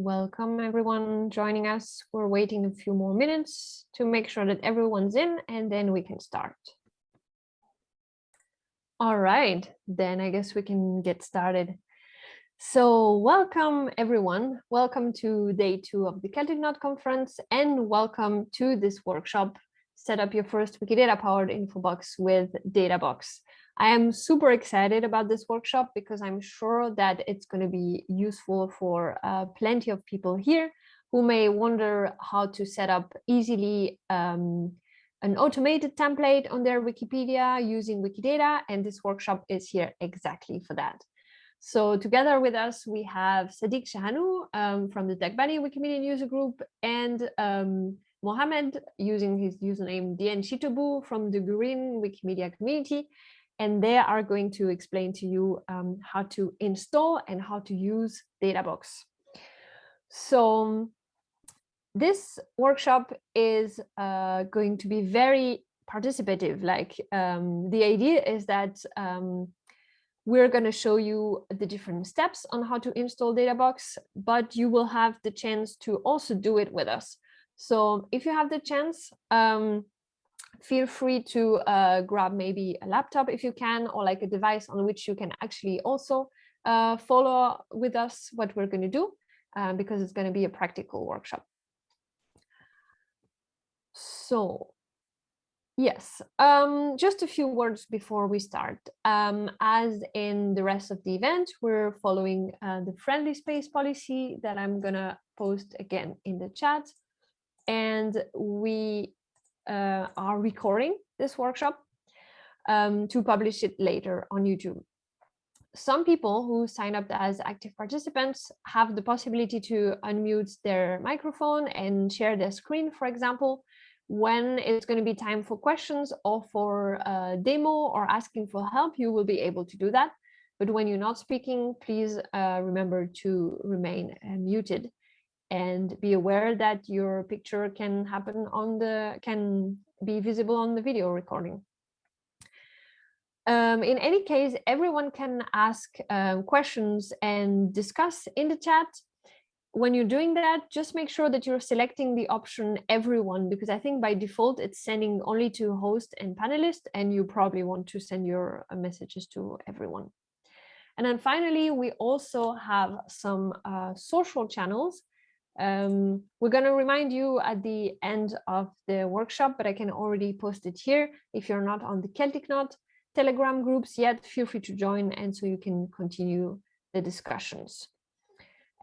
Welcome everyone joining us. We're waiting a few more minutes to make sure that everyone's in and then we can start. All right, then I guess we can get started. So welcome everyone. Welcome to day two of the Celtic Knot conference and welcome to this workshop, Set Up Your First Wikidata Powered Infobox with Databox. I am super excited about this workshop because I'm sure that it's going to be useful for uh, plenty of people here who may wonder how to set up easily um, an automated template on their Wikipedia using Wikidata, and this workshop is here exactly for that. So together with us, we have Sadiq Shahadu um, from the Dagbani Wikimedia user group and um, Mohammed using his username Dien Chitobu from the Gurune Wikimedia community and they are going to explain to you um, how to install and how to use Databox. So this workshop is uh, going to be very participative. Like um, the idea is that um, we're going to show you the different steps on how to install Databox, but you will have the chance to also do it with us. So if you have the chance, um, feel free to uh, grab maybe a laptop if you can, or like a device on which you can actually also uh, follow with us what we're going to do, uh, because it's going to be a practical workshop. So yes, um, just a few words before we start. Um, as in the rest of the event, we're following uh, the friendly space policy that I'm going to post again in the chat. And we are recording this workshop um, to publish it later on YouTube. Some people who sign up as active participants have the possibility to unmute their microphone and share their screen, for example, when it's going to be time for questions or for a demo or asking for help, you will be able to do that. But when you're not speaking, please uh, remember to remain uh, muted and be aware that your picture can happen on the can be visible on the video recording. Um, in any case, everyone can ask um, questions and discuss in the chat. When you're doing that, just make sure that you're selecting the option everyone, because I think by default it's sending only to host and panelist, and you probably want to send your uh, messages to everyone. And then finally, we also have some uh, social channels um, we're going to remind you at the end of the workshop, but I can already post it here. If you're not on the Celtic Knot Telegram groups yet, feel free to join and so you can continue the discussions.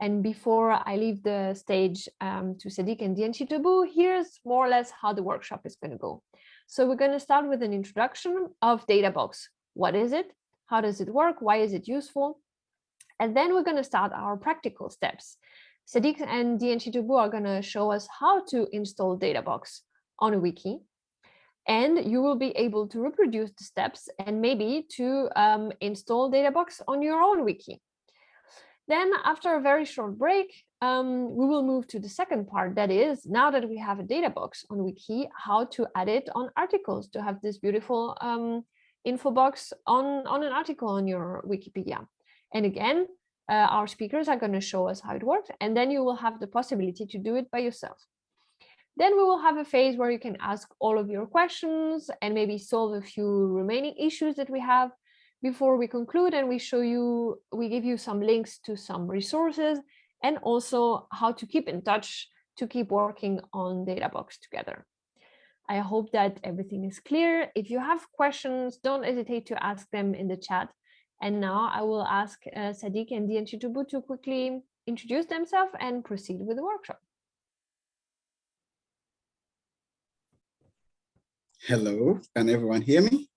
And before I leave the stage um, to Sadiq and Dien Chitobu, here's more or less how the workshop is going to go. So we're going to start with an introduction of Databox. What is it? How does it work? Why is it useful? And then we're going to start our practical steps. Sadiq and Dien Chitobu are going to show us how to install Databox on a wiki. And you will be able to reproduce the steps and maybe to um, install Databox on your own wiki. Then after a very short break, um, we will move to the second part. That is, now that we have a Databox on wiki, how to add it on articles to have this beautiful um, info box on, on an article on your Wikipedia. And again, uh, our speakers are going to show us how it works, and then you will have the possibility to do it by yourself. Then we will have a phase where you can ask all of your questions and maybe solve a few remaining issues that we have before we conclude and we show you, we give you some links to some resources and also how to keep in touch to keep working on Databox together. I hope that everything is clear. If you have questions, don't hesitate to ask them in the chat and now I will ask uh, Sadiq and Dien Chitobu to quickly introduce themselves and proceed with the workshop. Hello, can everyone hear me?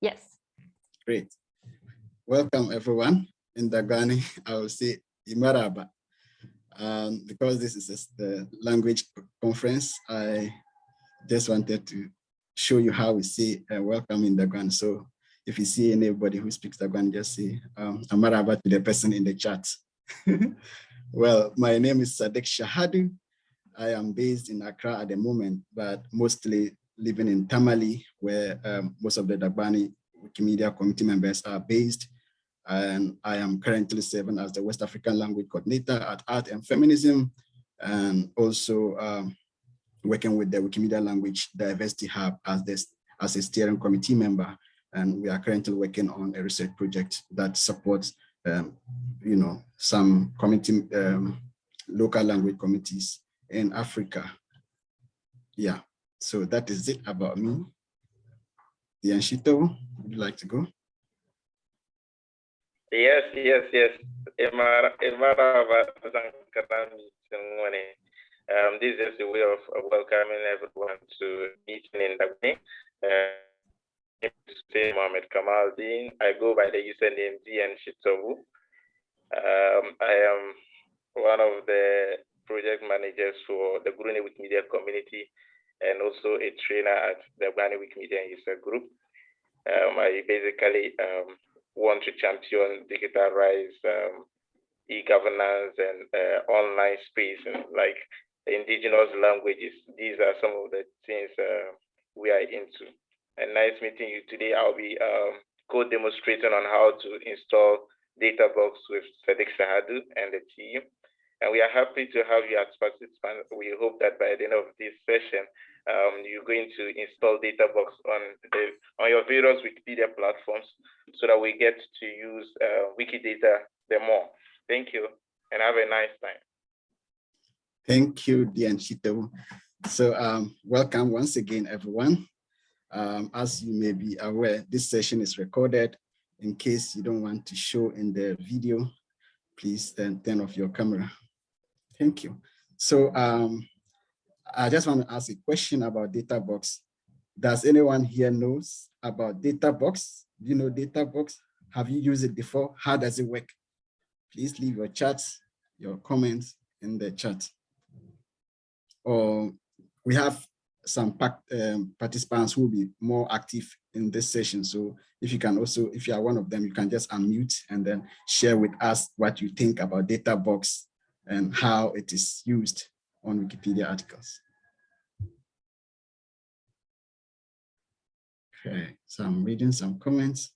Yes. Great. Welcome everyone. In Dagbani, I will say Imaraba. Um, because this is the language conference, I just wanted to show you how we say uh, welcome in Dagbani. So if you see anybody who speaks Dagon, just say um, Amaraba to the person in the chat. well, my name is Sadek Shahadu. I am based in Accra at the moment, but mostly living in Tamale, where um, most of the Dagbani Wikimedia community members are based. and I am currently serving as the West African Language Coordinator at Art and Feminism, and also um, working with the Wikimedia Language Diversity Hub as, this, as a steering committee member. And we are currently working on a research project that supports, um, you know, some community, um, local language committees in Africa. Yeah, so that is it about me. Dianshito, would you like to go? Yes, yes, yes. Um, this is a way of welcoming everyone to meeting in the way. Uh, say Mohammed Kamaldeen. I go by the username DN. Um, I am one of the project managers for the Gurune Wikimedia community and also a trainer at the Gurune Wikimedia user group. Um, I basically um, want to champion digital rights, um, e-governance and uh, online space and like indigenous languages. These are some of the things uh, we are into. And nice meeting you today. I'll be um, co-demonstrating on how to install DataBox with Sadiq Sahadu and the team. And we are happy to have you as participants. We hope that by the end of this session, um, you're going to install DataBox on the on your various Wikipedia platforms so that we get to use uh, Wikidata the more. Thank you and have a nice time. Thank you, Dianchito. So um, welcome once again, everyone. Um, as you may be aware, this session is recorded. In case you don't want to show in the video, please then turn off your camera. Thank you. So um, I just want to ask a question about DataBox. Does anyone here knows about DataBox? Do you know DataBox? Have you used it before? How does it work? Please leave your chats, your comments in the chat or we have some um, participants will be more active in this session. So if you can also, if you are one of them, you can just unmute and then share with us what you think about DataBox and how it is used on Wikipedia articles. Okay, so I'm reading some comments.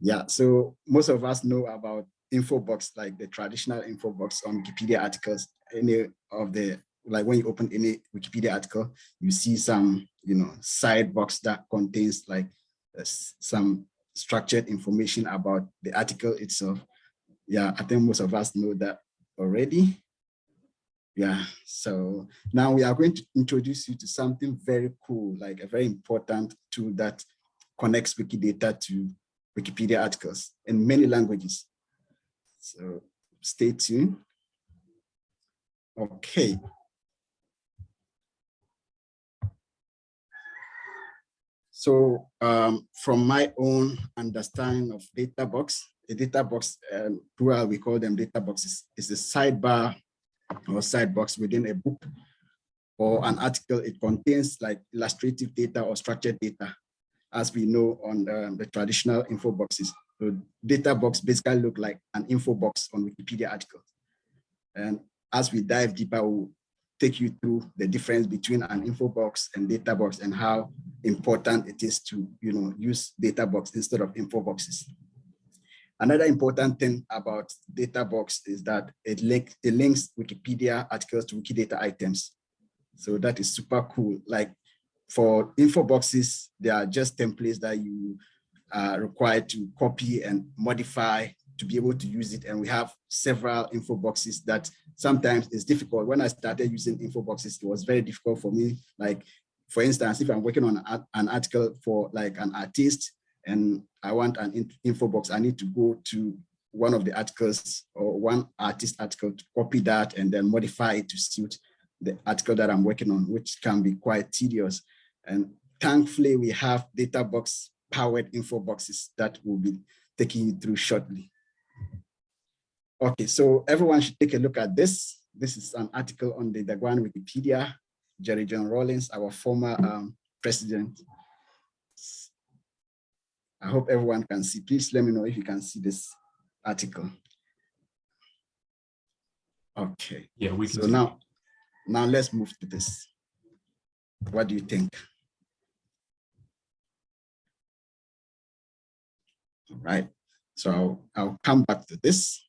Yeah, so most of us know about info box, like the traditional info box on Wikipedia articles, any of the, like when you open any Wikipedia article, you see some, you know, side box that contains like uh, some structured information about the article itself. Yeah, I think most of us know that already. Yeah, so now we are going to introduce you to something very cool, like a very important tool that connects Wikidata to Wikipedia articles in many languages. So stay tuned. Okay. So um, from my own understanding of data box, a data box, um, plural, we call them data boxes, is a sidebar or side box within a book or an article. It contains like illustrative data or structured data, as we know on um, the traditional info boxes. So data box basically look like an info box on Wikipedia articles. And as we dive deeper, we'll take you through the difference between an info box and data box and how important it is to you know, use data box instead of info boxes. Another important thing about data box is that it, link, it links Wikipedia articles to Wikidata items. So that is super cool. Like for info boxes, they are just templates that you are required to copy and modify to be able to use it. And we have several info boxes that sometimes it's difficult. When I started using info boxes, it was very difficult for me. Like, for instance, if I'm working on an article for like an artist and I want an info box, I need to go to one of the articles or one artist article to copy that and then modify it to suit the article that I'm working on, which can be quite tedious. And thankfully, we have data box powered info boxes that we'll be taking you through shortly. Okay, so everyone should take a look at this. This is an article on the Dagbani Wikipedia, Jerry John Rawlings, our former um, president. I hope everyone can see. Please let me know if you can see this article. Okay. Yeah, we can. So now, now let's move to this. What do you think? Right. So I'll, come back to this.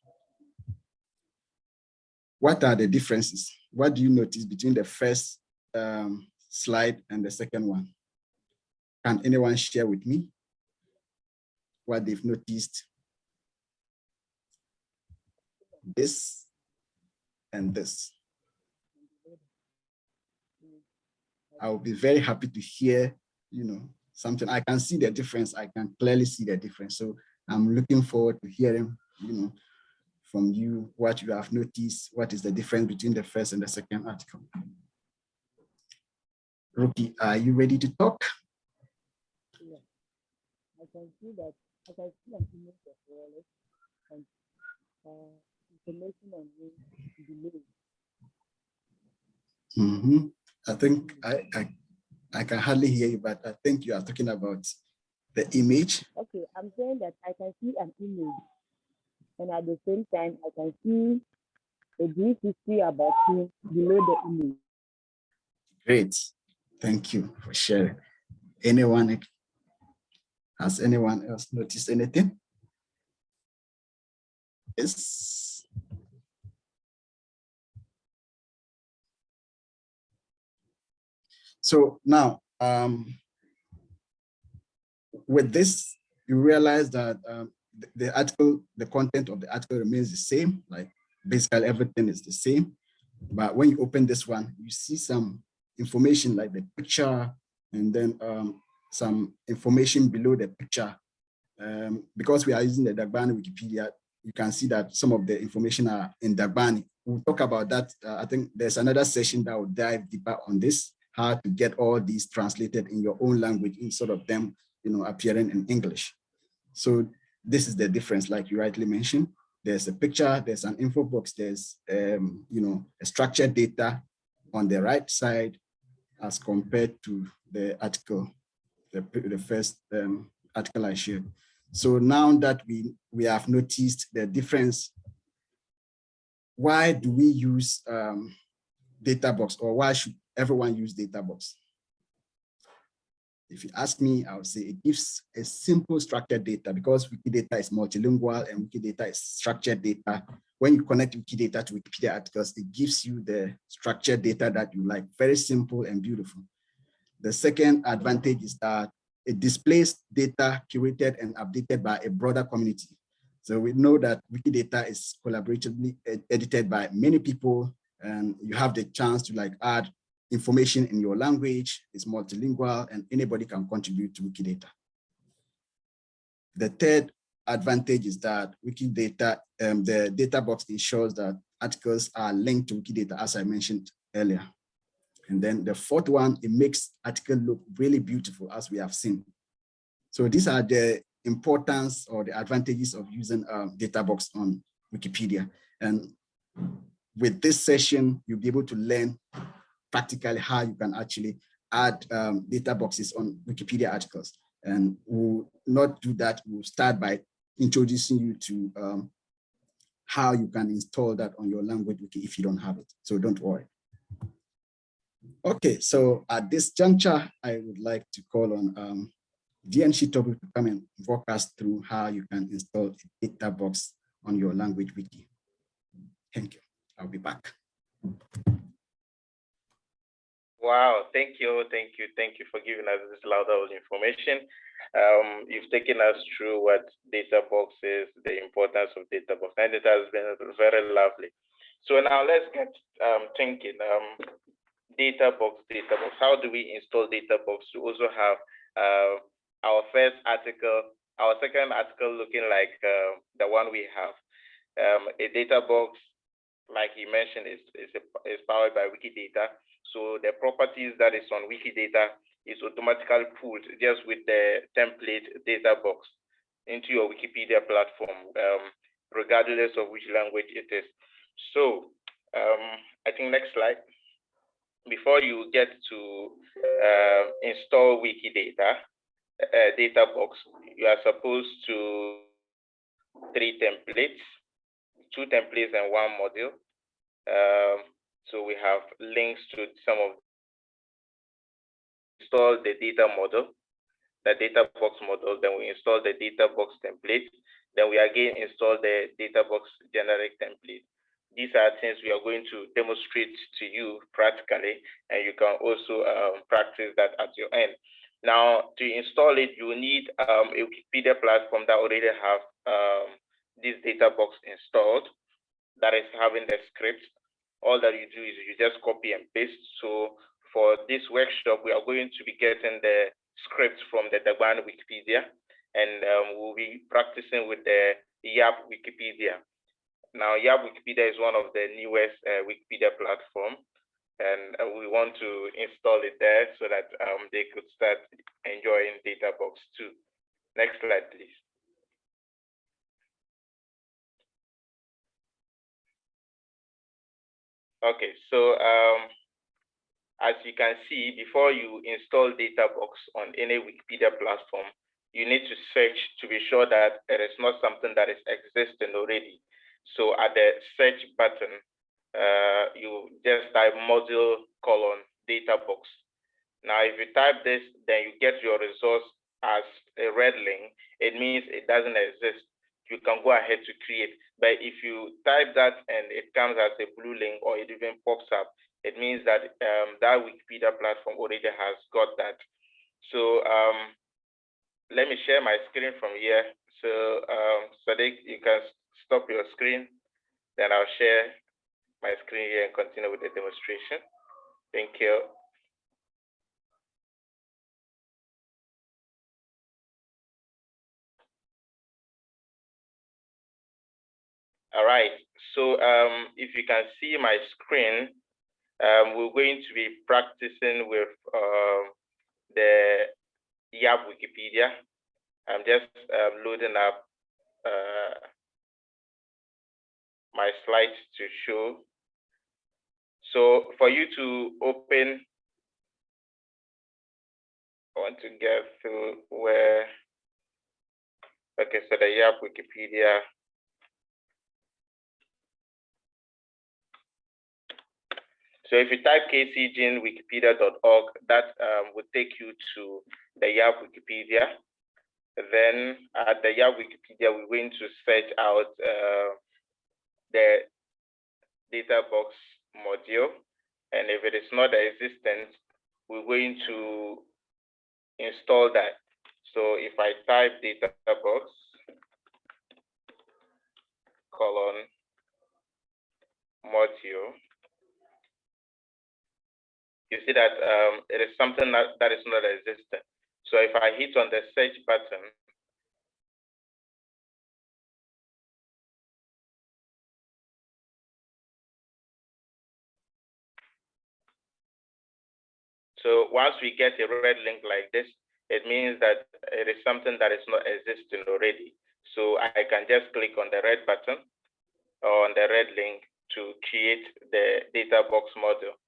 What are the differences? What do you notice between the first um, slide and the second one? Can anyone share with me what they've noticed? This and this. I will be very happy to hear, you know, something. I can see the difference. I can clearly see the difference. So I'm looking forward to hearing, you know, from you what you have noticed, what is the difference between the first and the second article. Rookie, are you ready to talk? Yeah. I can see that I can see an image of wallet and uh, information on below. Mm -hmm. I think I, I I can hardly hear you, but I think you are talking about the image. Okay, I'm saying that I can see an image, and at the same time, I can see a brief history about him below the image. Great, thank you for sharing. Anyone, has anyone else noticed anything? Yes. So now, um, with this, you realize that um, the, the article, the content of the article remains the same, like basically everything is the same. But when you open this one, you see some information like the picture and then um, some information below the picture. Um, because we are using the Dagbani Wikipedia, you can see that some of the information are in Dagbani. We'll talk about that. Uh, I think there's another session that will dive deeper on this how to get all these translated in your own language instead of them, you know, appearing in English. So this is the difference, like you rightly mentioned. There's a picture, there's an info box, there's, um, you know, a structured data on the right side as compared to the article, the, the first um, article I shared. So now that we, we have noticed the difference, why do we use um, data box or why should everyone use DataBox. If you ask me, I would say it gives a simple structured data because Wikidata is multilingual and Wikidata is structured data. When you connect Wikidata to Wikipedia articles, it gives you the structured data that you like, very simple and beautiful. The second advantage is that it displays data curated and updated by a broader community. So we know that Wikidata is collaboratively edited by many people and you have the chance to like add information in your language, is multilingual, and anybody can contribute to Wikidata. The third advantage is that Wikidata, um, the data box ensures that articles are linked to Wikidata, as I mentioned earlier. And then the fourth one, it makes article look really beautiful, as we have seen. So these are the importance or the advantages of using um, data box on Wikipedia. And with this session, you'll be able to learn practically how you can actually add um, data boxes on Wikipedia articles. And we'll not do that. We'll start by introducing you to um, how you can install that on your language wiki if you don't have it. So don't worry. Okay, so at this juncture, I would like to call on um, DN Shitobu to come and walk us through how you can install a data box on your language wiki. Thank you. I'll be back. Wow, thank you, thank you, thank you for giving us this loud information. Um, you've taken us through what data box is, the importance of data box, and it has been very lovely. So now let's get um, thinking. Um, data box, data box. How do we install data box to also have uh, our first article, our second article looking like uh, the one we have? Um, a data box, like he mentioned, is, is, is powered by Wikidata. So the properties that is on Wikidata is automatically pulled just with the template data box into your Wikipedia platform, um, regardless of which language it is. So um, I think next slide. Before you get to uh, install Wikidata uh, data box, you are supposed to three templates, two templates and one module. Um, so we have links to some of install the data model. the data box model, then we install the data box template, then we again install the data box generic template. These are things we are going to demonstrate to you practically, and you can also um, practice that at your end. Now, to install it, you need um, a Wikipedia platform that already have um, this data box installed, that is having the script. All that you do is you just copy and paste. So for this workshop, we are going to be getting the scripts from the Dagbani Wikipedia, and um, we'll be practicing with the YAP Wikipedia. Now, YAP Wikipedia is one of the newest uh, Wikipedia platform, and uh, we want to install it there so that um, they could start enjoying DataBox too. Next slide, please. Okay, so um, as you can see, before you install DataBox on any Wikipedia platform, you need to search to be sure that it is not something that is existing already. So at the search button, uh, you just type module colon DataBox. Now, if you type this, then you get your resource as a red link. It means it doesn't exist. You can go ahead to create. But if you type that and it comes as a blue link or it even pops up, it means that um, that Wikipedia platform already has got that. So um, let me share my screen from here. So um, Sadiq, you can stop your screen. Then I'll share my screen here and continue with the demonstration. Thank you. All right, so um, if you can see my screen, um, we're going to be practicing with uh, the YAP Wikipedia. I'm just um, loading up uh, my slides to show. So for you to open, I want to get to where, okay, so the YAP Wikipedia So if you type kcgenwikipedia.org, that um, take you to the YAP Wikipedia. Then at the YAP Wikipedia, we're going to search out uh, the data box module. And if it is not existent, we're going to install that. So if I type data box colon module, you see that um, it is something that, that is not existent. So if I hit on the search button, So once we get a red link like this, it means that it is something that is not existing already. So I can just click on the red button or on the red link to create the data box module.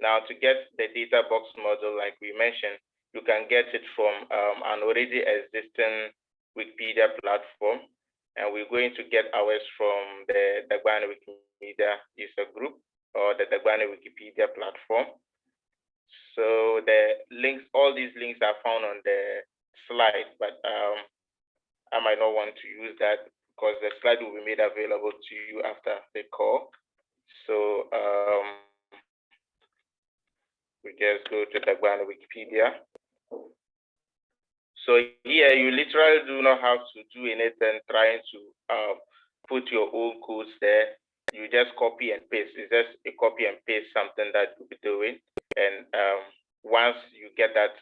Now to get the data box model, like we mentioned, you can get it from um, an already existing Wikipedia platform. And we're going to get ours from the Dagbani Wikimedia user group or the Dagbani Wikipedia platform. So the links, all these links are found on the slide, but um, I might not want to use that because the slide will be made available to you after the call. So um, we just go to Dagbani Wikipedia. So here you literally do not have to do anything trying to um, put your own codes there. You just copy and paste. It's just a copy and paste something that you'll be doing. And um, once you get that,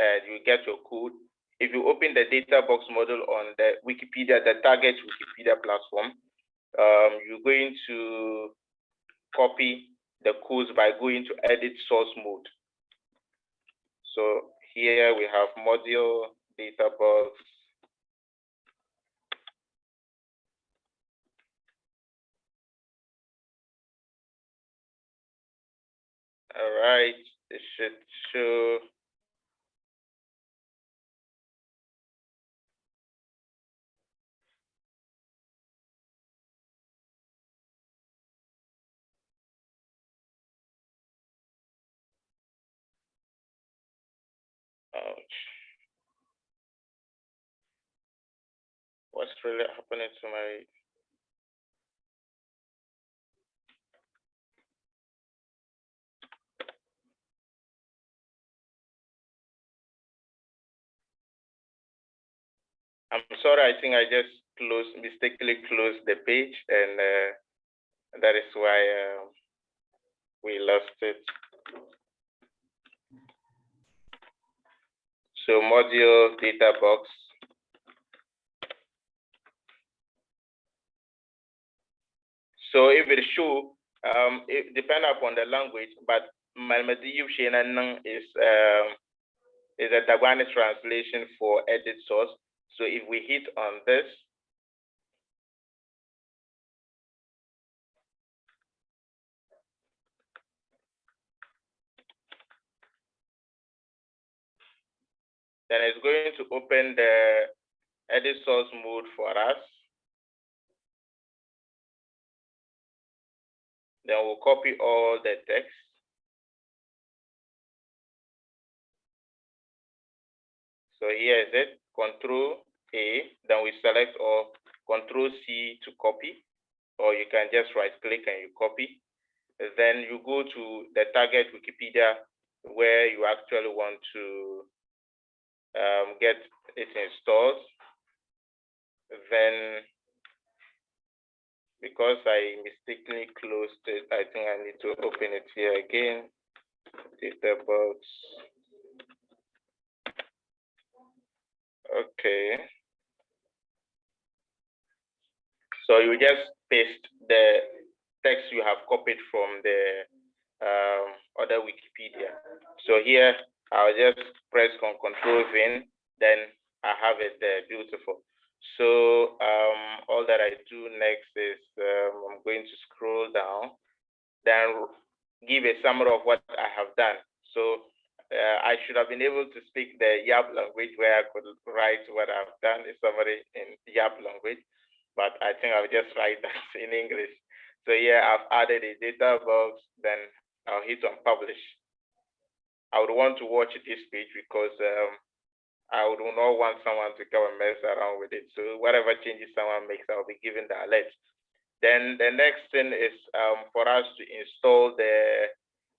uh, you get your code. If you open the data box model on the Wikipedia, the target Wikipedia platform, um, you're going to copy the codes by going to edit source mode. So here we have module data box. All right, it should show What's really happening to my I'm sorry, I think I just closed, mistakenly closed the page and uh, that is why uh, we lost it. So module data box. So if it show, um, it depend upon the language, but is um, is a Dagbani translation for edit source. So if we hit on this, then it's going to open the edit source mode for us. Then we'll copy all the text. So here is it, Control A, then we select or Control C to copy, or you can just right click and you copy. Then you go to the target Wikipedia where you actually want to um, get it installed. Then, because I mistakenly closed it, I think I need to open it here again. Data box. Okay. So you just paste the text you have copied from the um, other Wikipedia. So here I'll just press on control V, then I have it there, beautiful. So um, all that I do next is um, I'm going to scroll down, then give a summary of what I have done. So uh, I should have been able to speak the Yap language where I could write what I've done in summary in Yap language, but I think I'll just write that in English. So yeah, I've added a data box, then I'll hit on publish. I would want to watch this page because um, I would not want someone to come and mess around with it. So whatever changes someone makes, I'll be given the alert. Then the next thing is um, for us to install the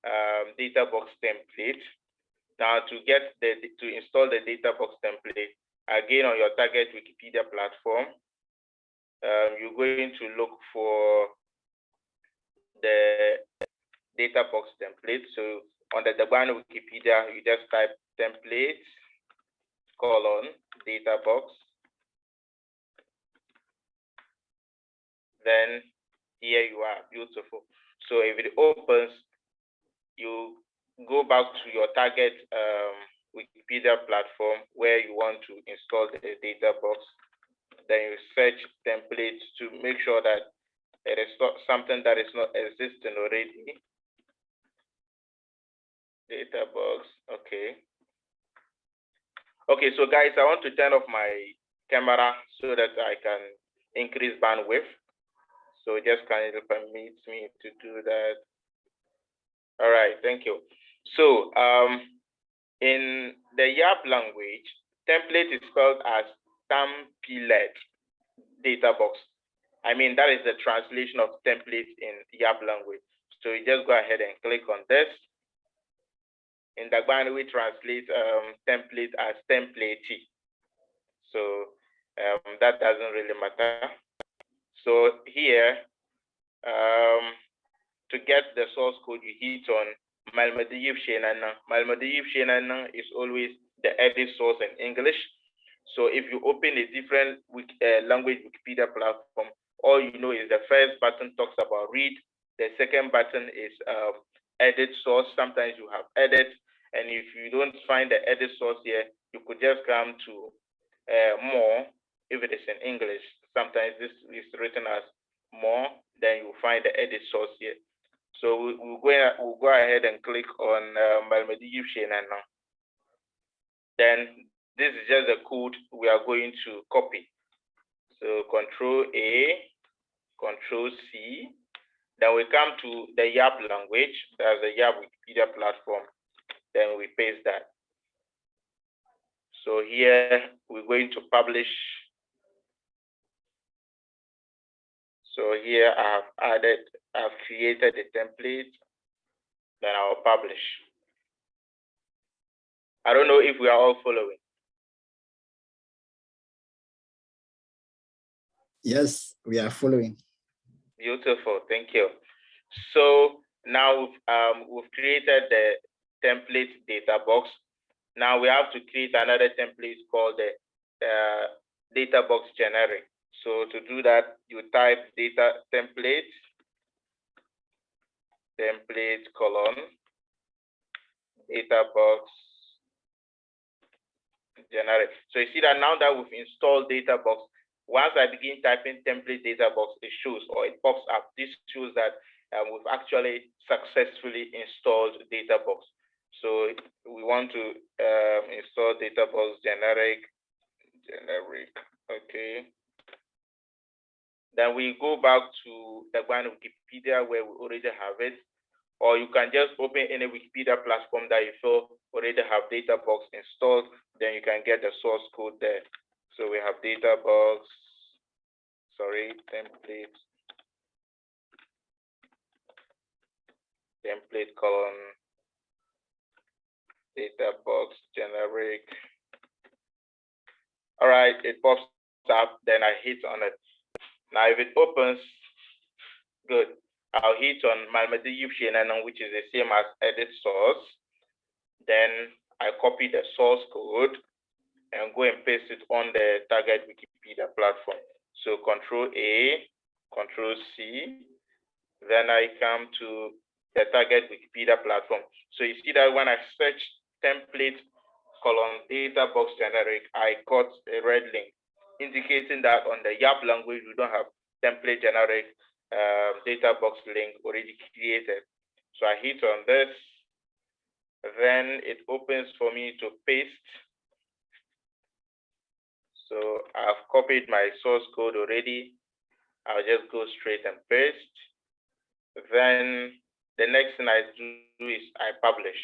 um, data box template. Now to get the to install the data box template, again on your target Wikipedia platform, um, you're going to look for the data box template. So on the Dagbani Wikipedia, you just type template colon data box. Then here you are, beautiful. So if it opens, you go back to your target um, Wikipedia platform where you want to install the data box. Then you search templates to make sure that it is not something that is not existing already. Data box, okay. Okay, so guys, I want to turn off my camera so that I can increase bandwidth. So just kindly permit me to do that. All right, thank you. So um, in the YAP language, template is spelled as template data box. I mean, that is the translation of template in YAP language. So you just go ahead and click on this. In Dagbani, we translate um, template as template. So um, that doesn't really matter. So here, um, to get the source code, you hit on Malmadiv Shenana. Malmadiv Shenana is always the edit source in English. So if you open a different uh, language Wikipedia platform, all you know is the first button talks about read. The second button is um, edit source. Sometimes you have edit. And if you don't find the edit source here, you could just come to uh, more if it is in English. Sometimes this is written as more, then you find the edit source here. So we, will go, we'll go ahead and click on uh, Malmedi now. Then this is just the code we are going to copy. So Control A, Control C. Then we come to the YAP language. That's the YAP Wikipedia platform then we paste that. So here we're going to publish. So here I have added, I've created a template, then I'll publish. I don't know if we are all following. Yes, we are following. Beautiful, thank you. So now um, we've created the template data box. Now we have to create another template called the uh, data box generic. So to do that, you type data template, template colon, data box generic. So you see that now that we've installed data box, once I begin typing template data box, it shows or it pops up. This shows that um, we've actually successfully installed data box. So we want to um, install data box generic, generic, okay. Then we go back to the one Wikipedia where we already have it, or you can just open any Wikipedia platform that you feel already have data box installed, then you can get the source code there. So we have data box, sorry, template, template column, data box generic. All right, it pops up, then I hit on it. Now, if it opens, good. I'll hit on Malmedy Yupshinan, which is the same as edit source. Then I copy the source code and go and paste it on the target Wikipedia platform. So control A, control C, then I come to the target Wikipedia platform. So you see that when I search template column data box generic, I got a red link indicating that on the YAP language, we don't have template generic um, data box link already created. So I hit on this, then it opens for me to paste. So I've copied my source code already. I'll just go straight and paste. Then the next thing I do is I publish.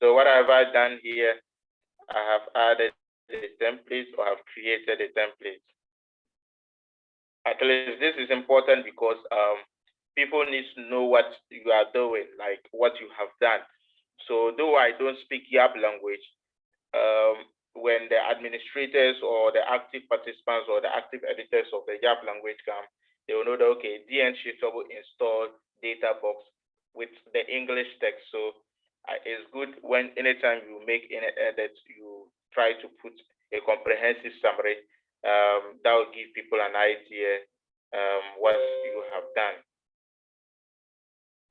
So what have I done here? I have added a template or have created a template. At least this is important because um, people need to know what you are doing, like what you have done. So though I don't speak YAP language, um, when the administrators or the active participants or the active editors of the YAP language come, they will know that, okay, DN Shitobu installed data box with the English text. So uh, it's good when anytime you make any edits, you try to put a comprehensive summary um, that will give people an idea um, what you have done.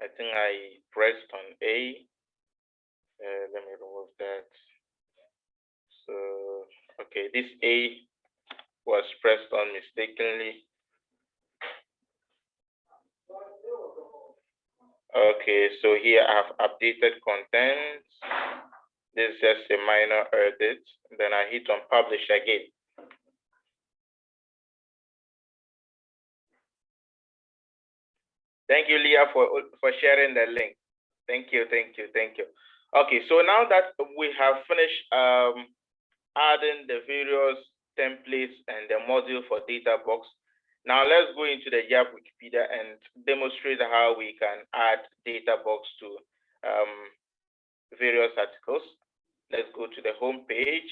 I think I pressed on A. Uh, let me remove that. So, okay, this A was pressed on mistakenly. Okay, so here I've updated content. This is just a minor edit. Then I hit on publish again. Thank you, Leah, for, for sharing the link. Thank you, thank you, thank you. Okay, so now that we have finished um, adding the various templates and the module for data box, now let's go into the YAP Wikipedia and demonstrate how we can add data box to um, various articles. Let's go to the home page.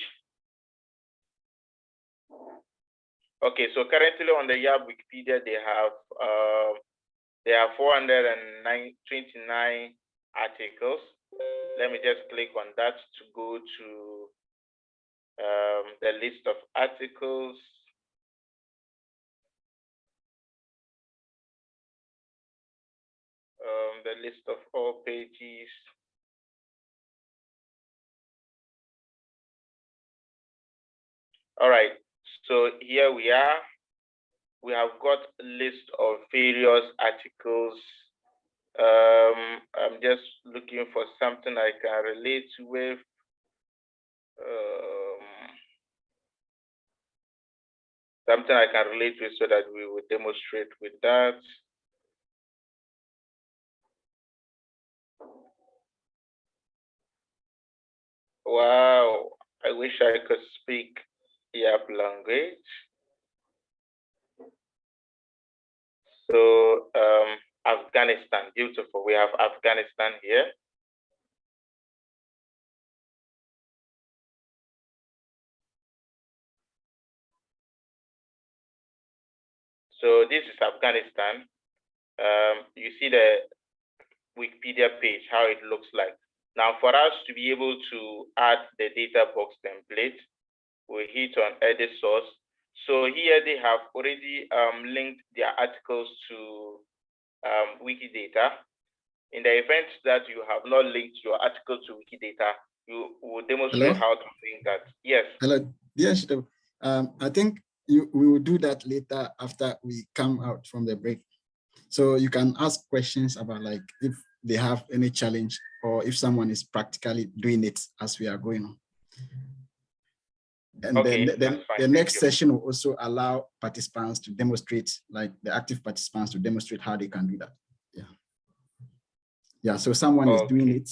Okay, so currently on the YAP Wikipedia, they have uh, there are 429 articles. Let me just click on that to go to um, the list of articles. Um, the list of all pages. All right, so here we are. We have got a list of various articles. Um, I'm just looking for something I can relate with. Um, something I can relate with so that we will demonstrate with that. Wow, I wish I could speak Yap language. So um, Afghanistan, beautiful. We have Afghanistan here. So this is Afghanistan. Um, you see the Wikipedia page, how it looks like. Now, for us to be able to add the data box template, we hit on edit source. So here they have already um, linked their articles to um, Wikidata. In the event that you have not linked your article to Wikidata, you will demonstrate Hello? how to link that. Yes. Hello. Yes. Um, I think you, we will do that later after we come out from the break. So you can ask questions about like if they have any challenge or if someone is practically doing it as we are going on. And okay, then, then the next session will also allow participants to demonstrate, like the active participants to demonstrate how they can do that. Yeah. Yeah, so someone okay. is doing it.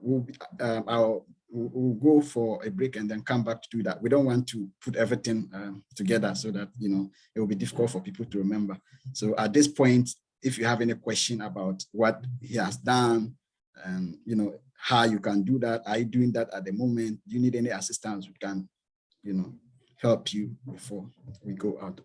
We'll, um, I'll, we'll, we'll, go for a break and then come back to do that. We don't want to put everything um, together so that, you know, it will be difficult for people to remember. So at this point, if you have any question about what he has done and you know how you can do that are you doing that at the moment? Do you need any assistance? We can you know help you before we go out.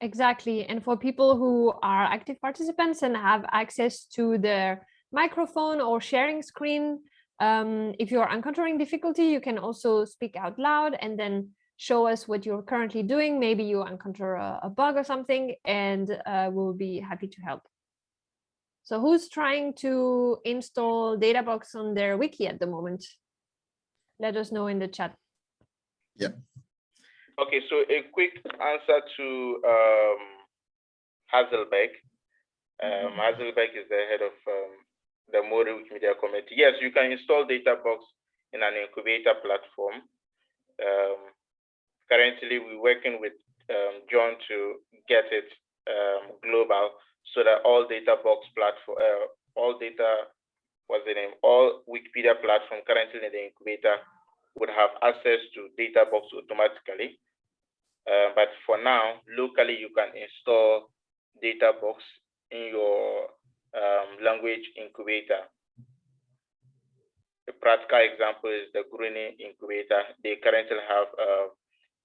Exactly. And for people who are active participants and have access to their microphone or sharing screen um, if you're encountering difficulty you can also speak out loud and then show us what you're currently doing. Maybe you encounter a, a bug or something, and uh, we'll be happy to help. So who's trying to install Databox on their wiki at the moment? Let us know in the chat. Yeah. Okay, so a quick answer to um, Hazelbeck. Um, Hazelbeck is the head of um, the Mori Wikimedia Committee. Yes, you can install Databox in an incubator platform. Um, currently we're working with um, John to get it um, global so that all data box platform, uh, all data, what's the name, all Wikipedia platform currently in the incubator would have access to data box automatically. Uh, but for now, locally, you can install data box in your um, language incubator. A practical example is the Gurune incubator. They currently have uh,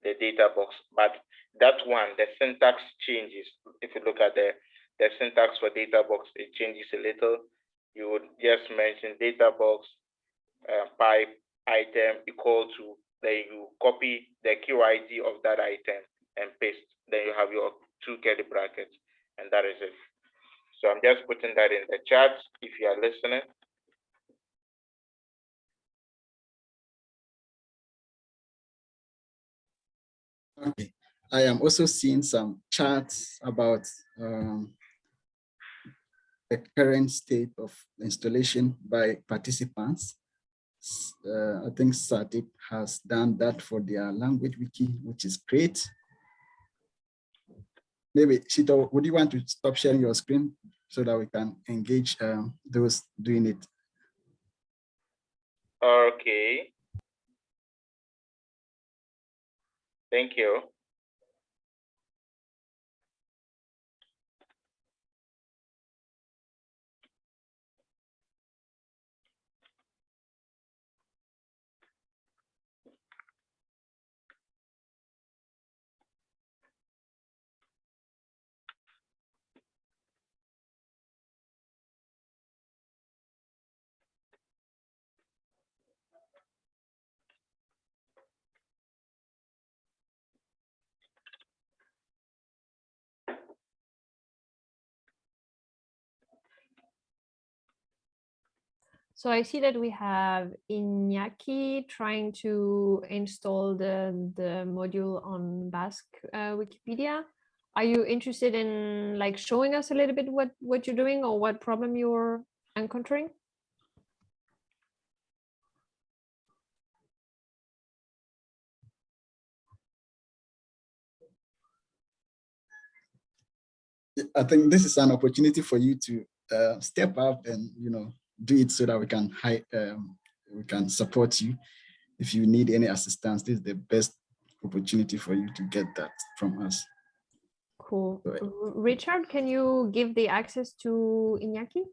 the data box. But that one, the syntax changes. If you look at the, the syntax for data box, it changes a little. You would just mention data box uh, pipe item equal to, then you copy the QID of that item and paste. Then you have your two curly brackets, and that is it. So I'm just putting that in the chat if you are listening. Okay. I am also seeing some charts about um, the current state of installation by participants. Uh, I think Satdeep has done that for their language wiki, which is great. Maybe Shito, would you want to stop sharing your screen so that we can engage um, those doing it? Okay. Thank you. So I see that we have Iñaki trying to install the, the module on Basque uh, Wikipedia. Are you interested in like showing us a little bit what, what you're doing or what problem you're encountering? I think this is an opportunity for you to uh, step up and, you know, do it so that we can hi um, we can support you. If you need any assistance, this is the best opportunity for you to get that from us. Cool. Richard, can you give the access to Iñaki?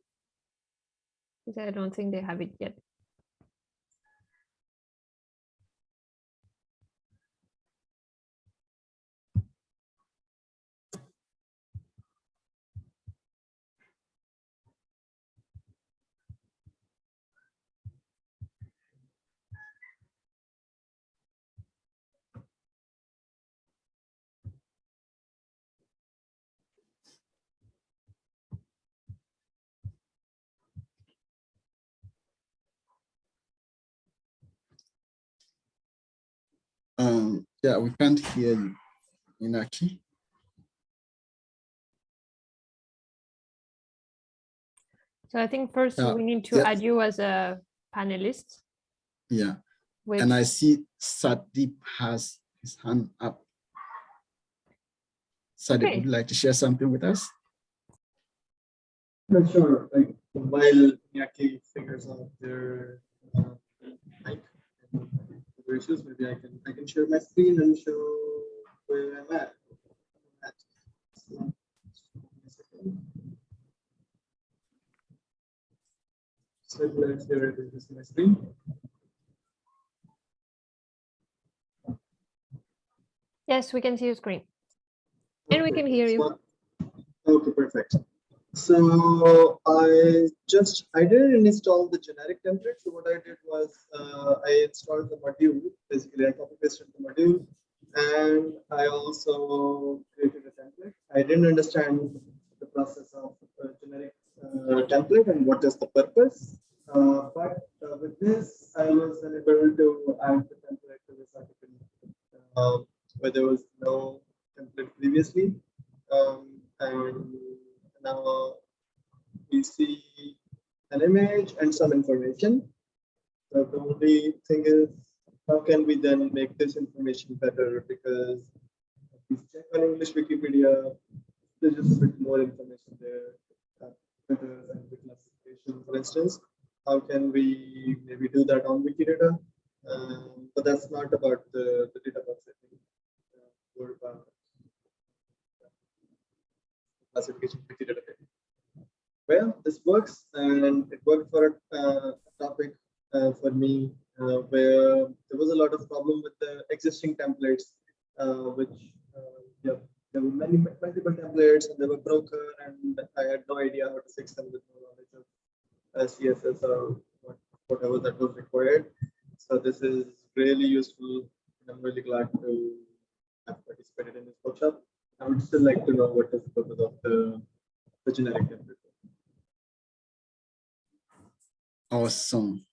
Because I don't think they have it yet. Um, yeah, we can't hear you, Inaki. So I think first Uh, we need to yeah. add you as a panelist. Yeah, Which, and I see Satdeep has his hand up. Satdeep, Okay. would you like to share something with us? Yeah, sure. Like while Yaki figures out their uh, mic issues, maybe I can I can share my screen and show where I'm at. So. So let's share it with my screen. yes, we can see your screen. And we can hear you. Okay, perfect. So I just, I didn't install the generic template. So what I did was uh, I installed the module, basically I copy pasted the module. And I also created a template. I didn't understand the process of a generic uh, template and what is the purpose. Uh, but uh, with this, I was able to add the template to this article uh, where there was no template previously. Um, and now we see an image and some information. So the only thing is, how can we then make this information better? Because if check on English Wikipedia, there's just a bit more information there. uh, Better and classification, for instance. How can we maybe do that on Wikidata? Um, but that's not about the, the data box, I think. Uh, classification. Well, this works and it worked for a uh, topic uh, for me uh, where there was a lot of problem with the existing templates, uh, which uh, yeah, there were many multiple templates and they were broken and I had no idea how to fix them with no knowledge of uh, CSS or what, whatever that was required. So this is really useful. and I'm really glad to have participated in this workshop. I would still like to know what is the purpose of the, the generic template. Awesome.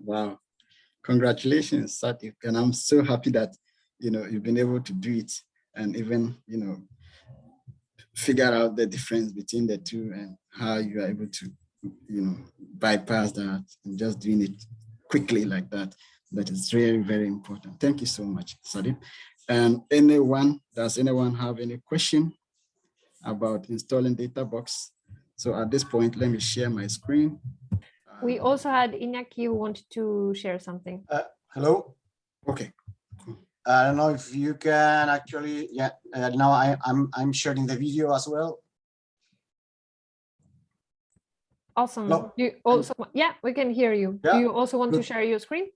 Wow. Congratulations, Satdeep. And I'm so happy that, you know, you've been able to do it and even, you know, figure out the difference between the two and how you are able to, you know, bypass that and just doing it quickly like that. That is very, very important. Thank you so much, Satdeep. And anyone, does anyone have any question about installing DataBox? So at this point, let me share my screen. We Uh, also had Iñaki who wanted to share something. Hello. Okay, I don't know if you can actually, yeah, uh, now I, I'm, I'm sharing the video as well. Awesome. No, You also, yeah, we can hear you. Yeah. Do you also want to share your screen?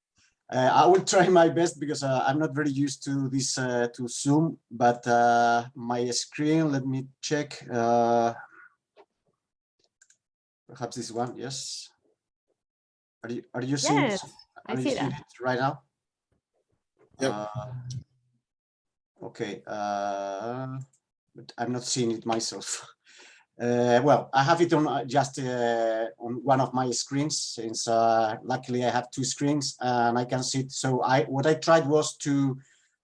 Uh, I will try my best because uh, I'm not very used to this, uh, to Zoom, but uh, my screen, let me check. uh, Perhaps this one, yes. Are you, are you seeing? Yes, I you see seeing that. it Right now? Yeah. Uh, Okay, uh, but I'm not seeing it myself. Uh, well, I have it on uh, just uh, on one of my screens since uh, luckily I have two screens and I can see it. So I what I tried was to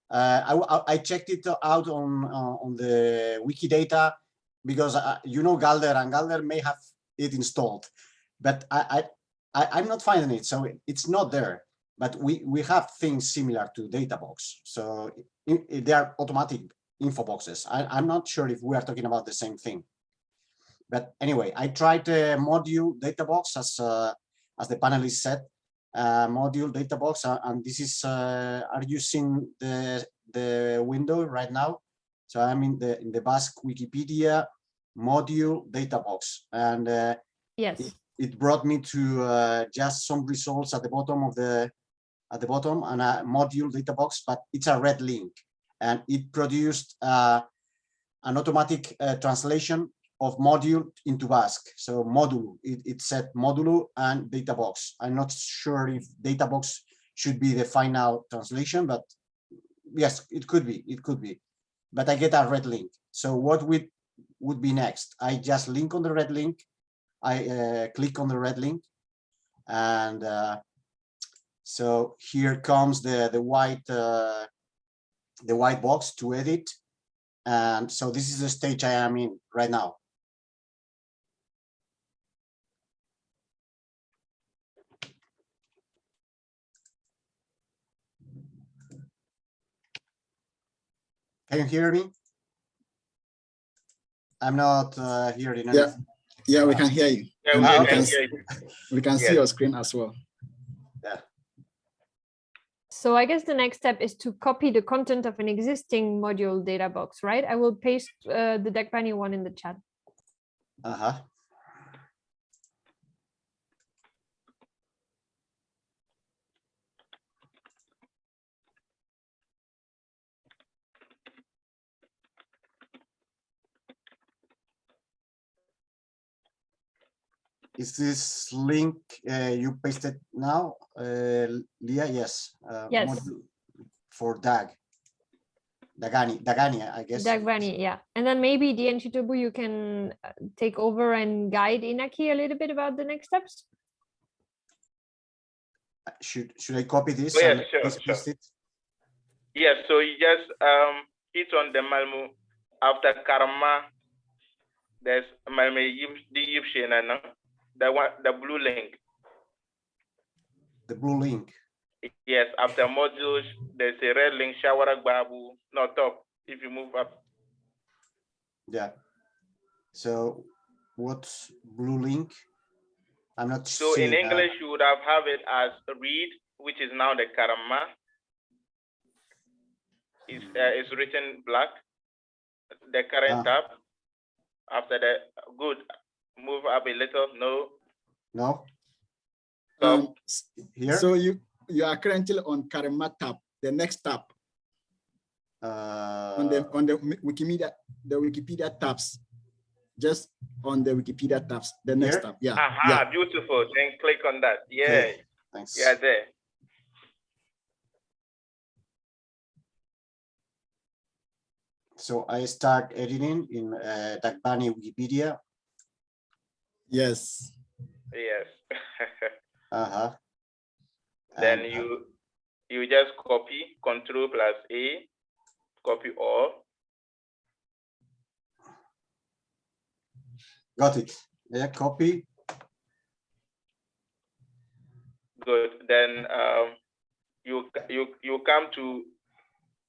uh, I, I- checked it out on uh, on the Wikidata because you know Galder and Galder may have it installed, but I, I I I'm not finding it. So it's not there. But we we have things similar to DataBox. So i- i- they are automatic info boxes. I, I'm not sure if we are talking about the same thing. But anyway, I tried the module data box as uh, as the panelist said, uh, module data box, uh, and this is uh, are you seeing the the window right now? So I'm in the in the Basque Wikipedia module data box, and uh, Yes. it, it brought me to uh, just some results at the bottom of the at the bottom and a module data box, but it's a red link, and it produced uh, an automatic uh, translation of module into Basque. So modulo, it, it said modulo and data box. I'm not sure if data box should be the final translation, but yes, it could be, it could be. But I get a red link. So what would would be next? I just link on the red link. I uh, click on the red link, and uh, so here comes the the white uh, the white box to edit. And so this is the stage I am in right now. Can you hear me? I'm not uh, hearing Yeah. anything. Yeah, we can hear you. Yeah, we Ah, we can can, hear you. we can see Yes. your screen as well. So I guess the next step is to copy the content of an existing module data box, right? I will paste uh, the Dagbani one in the chat. Uh-huh. Is this link uh, you pasted now, uh, Leah? Yes. uh, Yes. For DAG. Dagani, Dagani, I guess. Dagbani, yeah. And then maybe Dian Shitobu, you can uh, take over and guide Inaki a little bit about the next steps. Uh, Should, should I copy this? Oh, yeah, and sure, please sure. paste it? Yes, so you just um hit on the Malmo after Karma. There's Malmo the Yipshina, no? The one the blue link. The blue link. Yes, after modules, there's a red link, Shawara Babu, not top. If you move up, Yeah. So what's blue link? I'm not so in English, you would have have it as read, which is now the Karama. Is uh, is written black. The current Ah. tab. After the good, move up a little. No, No, top. Um, here? so you you are currently on Karma tab, the next tab on the Uh, on the Mi- Wikimedia the Wikipedia tabs, just on the Wikipedia tabs, the next Here? tab. Yeah, Aha, yeah. beautiful. Then click on that. Yeah, Okay. Thanks. yeah, there. So I start editing in uh, Dagbani Wikipedia. Yes. Yes. Uh-huh. then And, uh, you you just copy Control plus A, copy all. Got it. Yeah, copy. Good. Then um, you you you come to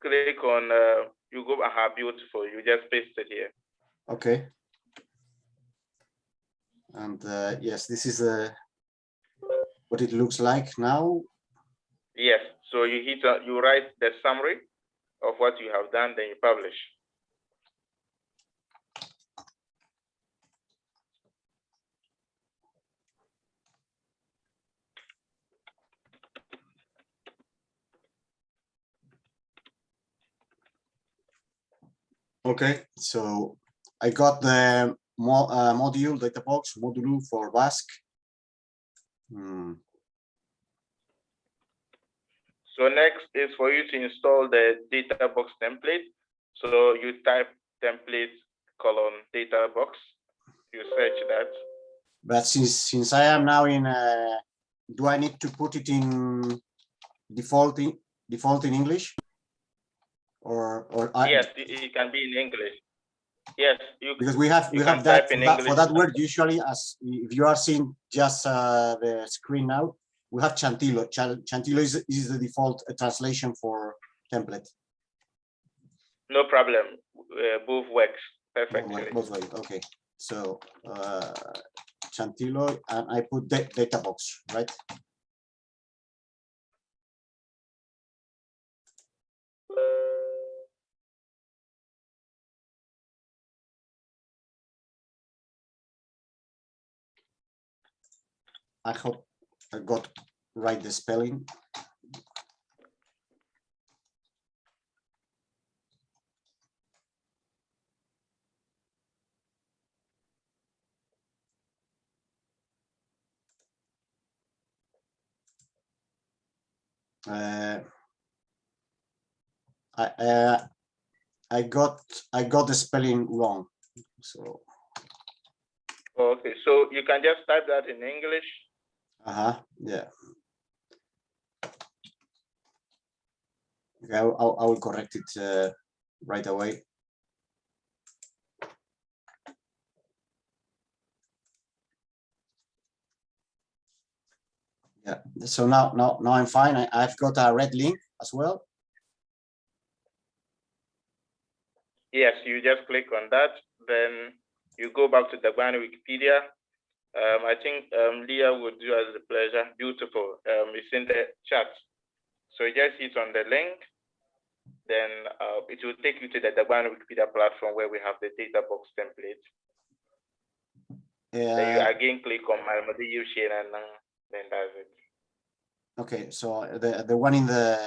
click on uh, you go aha beautiful. You just paste it here. Okay. And uh, yes, this is uh, what it looks like now. Yes. So you hit uh, you write the summary of what you have done, then you publish. Okay, so I got the mo uh, module data box module for Basque. Hmm, So next is for you to install the data box template. So you type template colon data box. You search that. But since since I am now in, uh, do I need to put it in default in default in English? Or or I, yes, it can be in English. Yes, you because we have we have that in for that, for that word usually as if you are seeing just uh, the screen now we have chantillo Chan- chantillo is, is the default uh, translation for template no problem. Uh, both works perfectly. both way okay So uh, Txantiloi, and I put the data box, right? I hope I got right the spelling. Uh, I uh, I got I got the spelling wrong. So Okay, so you can just type that in English. Uh-huh, yeah. Okay, I will, I'll- correct it uh, right away. Yeah, so now now now I'm fine. I, I've got a red link as well. Yes, you just click on that, then you go back to the Dagbani Wikipedia. Um, I think um, Leah would do us the pleasure. Beautiful. Um, it's in the chat. So you just hit on the link, then uh, it will take you to the Dagbani Wikipedia platform where we have the data box template. Then you Yeah, again click on Malmadi Yushin and uh, then that's it. okay, so the the one in the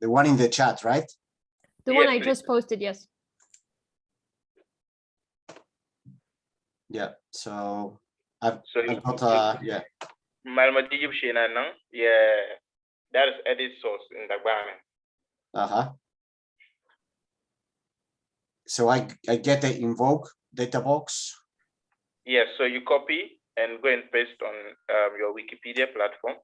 the one in the chat, right? The Yes, one I please. just posted, yes. Yeah, so I've, So I've got uh yeah, Malmadi uh, yeah, that is edit source in the Dagbani. uh-huh. So I I get the invoke data box. Yes, so you copy and go and paste on um, your Wikipedia platform.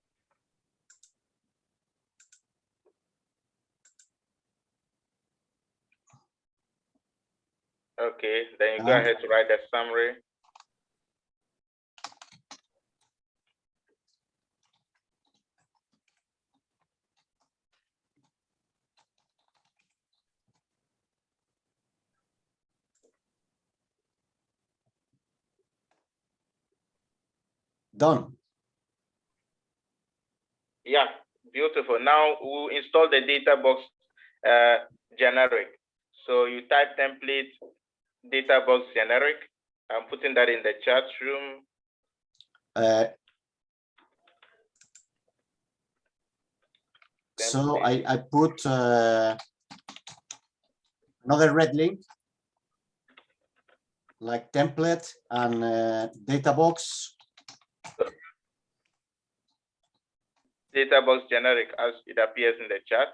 Okay, then you go Uh-huh. ahead to write the summary. Done. Yeah, beautiful. Now we'll install the data box uh, generic. So you type template data box generic. I'm putting that in the chat room. Uh, so. I I put uh, another red link like template and uh, data box. Data box generic as it appears in the chat.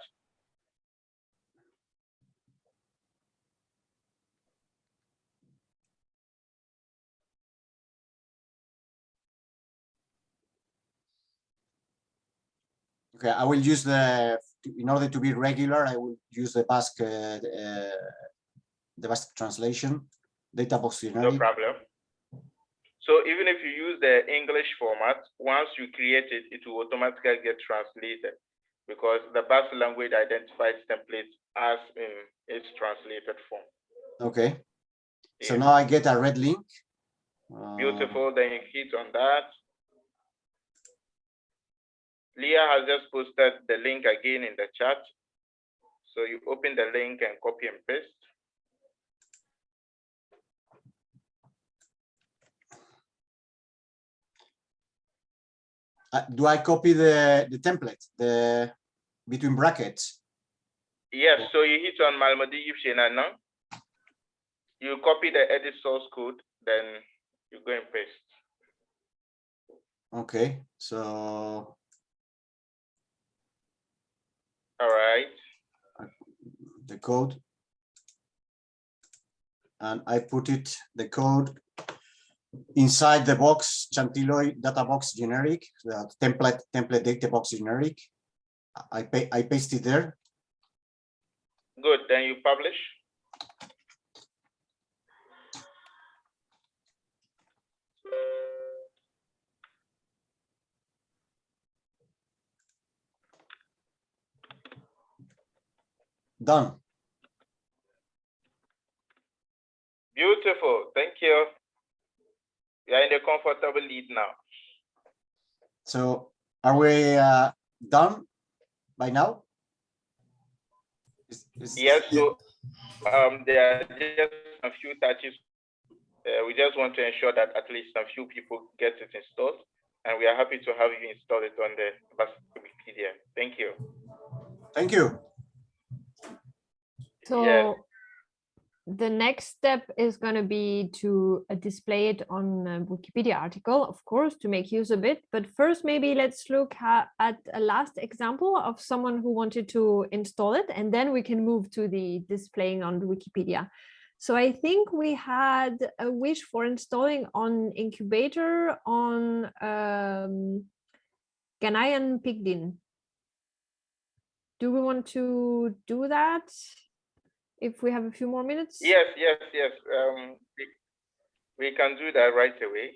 Okay, I will use the in order to be regular. I will use the Basque uh, uh, the Basque translation data box No generic. problem. So even if you use the English format, once you create it, it will automatically get translated because the Basque language identifies templates as in its translated form. Okay, so now I get a red link. Uh, Beautiful. Then you hit on that. Leah has just posted the link again in the chat. So you open the link and copy and paste. Uh, do I copy the the template the between brackets? Yes, so you hit on Malmadi now. You copy the edit source code, then you go and paste. Okay, so All right. the code. And I put it, the code inside the box, Txantiloi data box generic, the template, template data box generic. I pay, I paste it there. Good. Then you publish. Done. Beautiful. Thank you. We are in a comfortable lead now. So are we uh, done by now? Is- is- Yes, so um, there are just a few touches. Uh, we just want to ensure that at least a few people get it installed, and we are happy to have you install it on the Wikipedia. Thank you. Thank you. So the next step is going to be to uh, display it on a Wikipedia article, of course, to make use of it. But first, maybe let's look at a last example of someone who wanted to install it, and then we can move to the displaying on Wikipedia. So I think we had a wish for installing on Incubator on um, Ghanaian Pidgin. Do we want to do that? If we have a few more minutes? Yes, yes, yes. Um, we, we can do that right away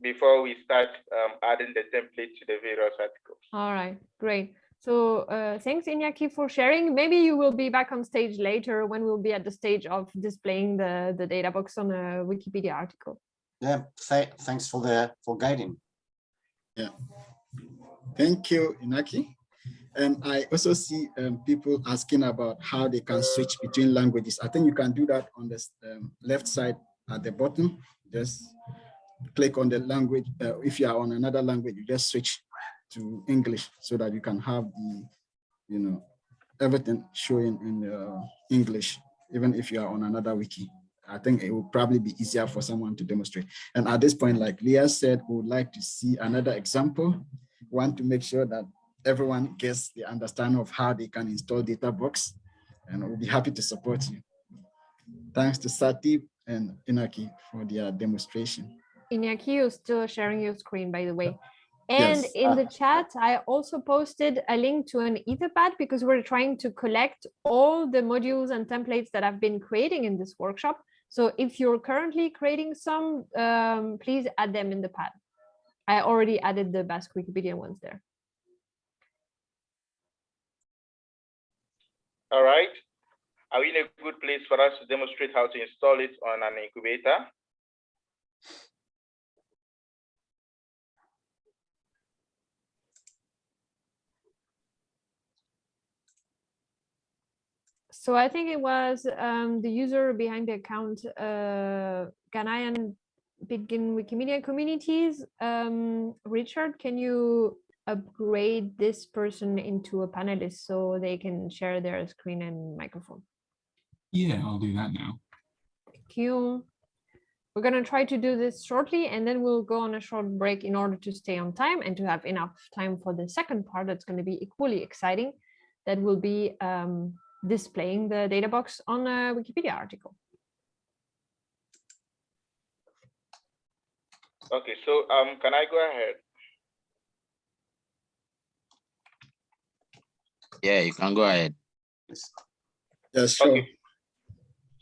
before we start um, adding the template to the various articles. All right, great. So uh, thanks, Iñaki, for sharing. Maybe you will be back on stage later when we'll be at the stage of displaying the, the data box on a Wikipedia article. Yeah, th thanks for the for guiding. Yeah. Thank you, Inaki. And I also see um, people asking about how they can switch between languages. I think you can do that on the um, left side at the bottom. Just click on the language. Uh, if you are on another language, you just switch to English so that you can have the, you know, everything showing in uh, English, even if you are on another wiki. I think it will probably be easier for someone to demonstrate. And at this point, like Leah said, we would like to see another example. Want to make sure that everyone gets the understanding of how they can install DataBox, and we'll be happy to support you. Thanks to Sati and Inaki for their demonstration. Iñaki, you're still sharing your screen, by the way. And Yes. in the chat, I also posted a link to an Etherpad because we're trying to collect all the modules and templates that I've been creating in this workshop. So if you're currently creating some, um, please add them in the pad. I already added the Basque Wikipedia ones there. All right. Are we in a good place for us to demonstrate how to install it on an incubator? So I think it was um, the user behind the account, uh, Ghanaian Pidgin Wikimedia Communities. Um, Richard, can you upgrade this person into a panelist so they can share their screen and microphone? Yeah, I'll do that now. Thank you. We're going to try to do this shortly and then we'll go on a short break in order to stay on time and to have enough time for the second part that's going to be equally exciting. That will be um, displaying the data box on a Wikipedia article. Okay, so um, can I go ahead? Yeah, you can go ahead. Yes, sure. Okay.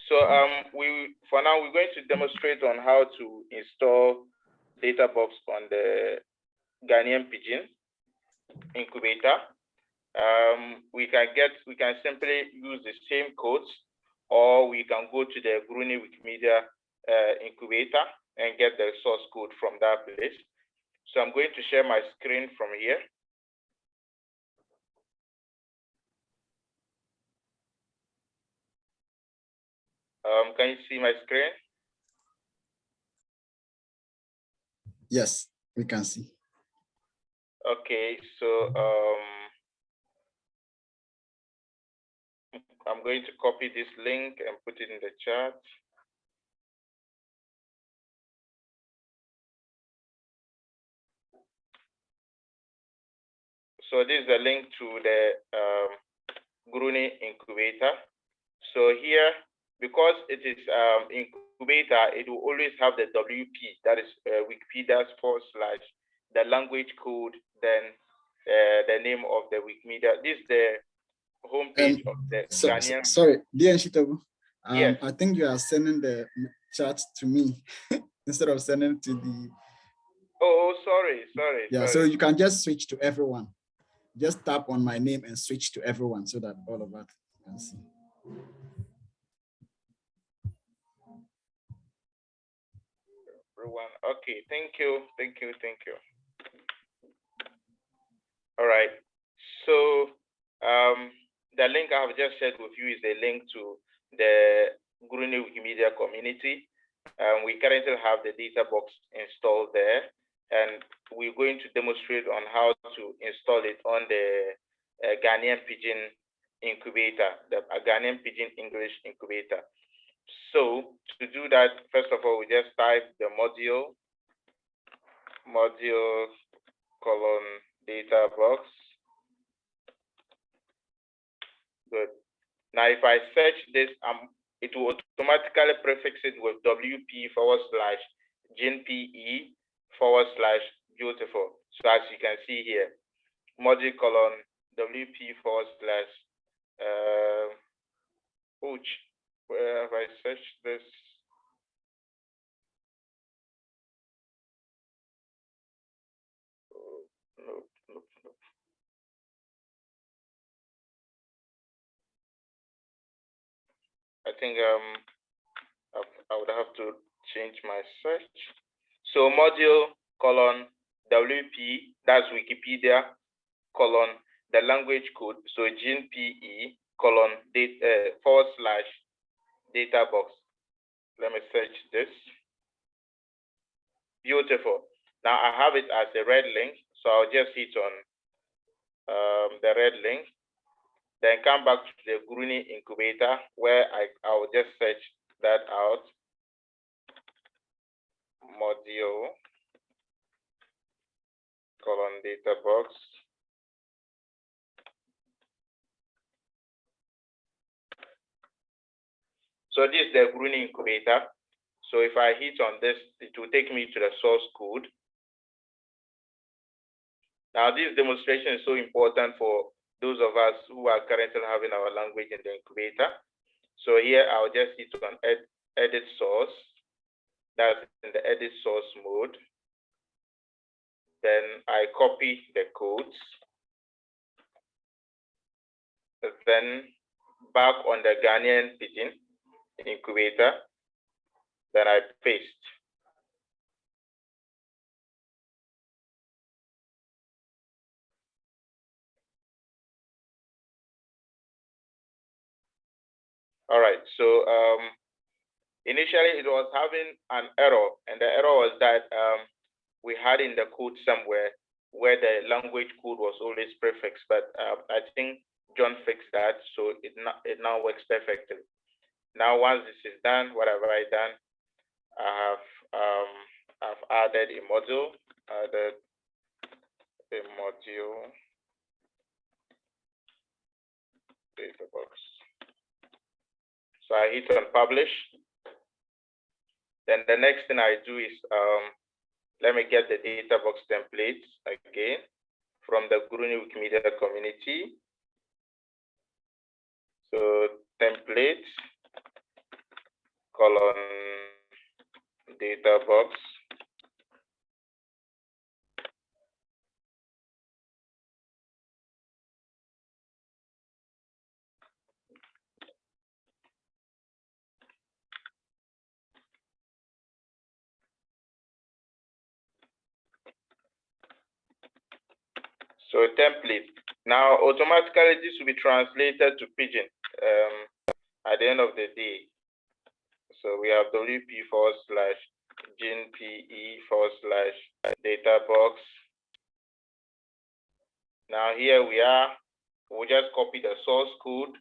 So um, we for now we're going to demonstrate on how to install DataBox on the Ghanaian Pidgin incubator. Um, we can get we can simply use the same codes, or we can go to the Gurune Wikimedia uh, incubator and get the source code from that place. So I'm going to share my screen from here. Um, can you see my screen? Yes, we can see. Okay, so um, I'm going to copy this link and put it in the chat. So this is a link to the um, Gurune incubator. So here, because it is um, incubator, it will always have the WP, that is uh, Wikipedia forward slash the language code, then uh, the name of the Wikimedia. This is the homepage of the So, so- sorry, dear Nshitobu, um, Yes. I think you are sending the chat to me instead of sending to the, Oh, sorry, sorry. yeah, so you can just switch to everyone. Just tap on my name and switch to everyone so that all of us can see. everyone. Okay, thank you, thank you, thank you. All right, so um, the link I have just shared with you is a link to the Gurune Wikimedia community. Um, we currently have the data box installed there, and we're going to demonstrate on how to install it on the uh, Ghanaian Pidgin incubator, the uh, Ghanaian Pidgin English incubator. So to do that, first of all, we just type the module, module colon data box. Good. Now, if I search this, um, it will automatically prefix it with WP forward slash GNPE forward slash beautiful. So as you can see here, module colon WP forward slash uh, where have I searched this? Oh. I think um I, would have to change my search. So module colon WP, that's Wikipedia, colon the language code, so GNPE colon date, uh, forward slash data box. Let me search this. Beautiful. Now I have it as a red link, so I'll just hit on um, the red link, then come back to the Gurune incubator where I, I will just search that out. Module colon data box. So this is the Gurune incubator. So if I hit on this, it will take me to the source code. Now this demonstration is so important for those of us who are currently having our language in the incubator. So here I'll just hit on ed edit source. That's in the edit source mode. Then I copy the codes. Then back on the Ghanaian Pidgin incubator, then I paste. All right, so um, initially it was having an error, and the error was that um, we had in the code somewhere where the language code was always prefixed, but uh, I think John fixed that, so it, it now works perfectly. Now, once this is done, what have I done? I have um, I've added a module, added a module data box. So I hit on publish. Then the next thing I do is um, let me get the data box template again from the Gurune Wikimedia community. So templates colon data box So template. Now, automatically, this will be translated to Pidgin um, at the end of the day. So we have WP forward slash GNPE forward slash data box. Now here we are, we'll just copy the source code.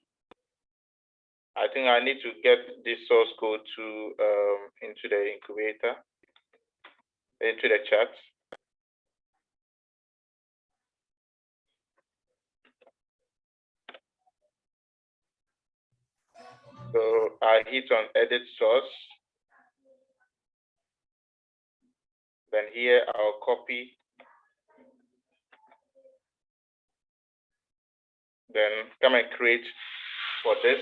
I think I need to get this source code to um, into the incubator, into the chat. So I hit on edit source. Then here I'll copy. Then come and create for this.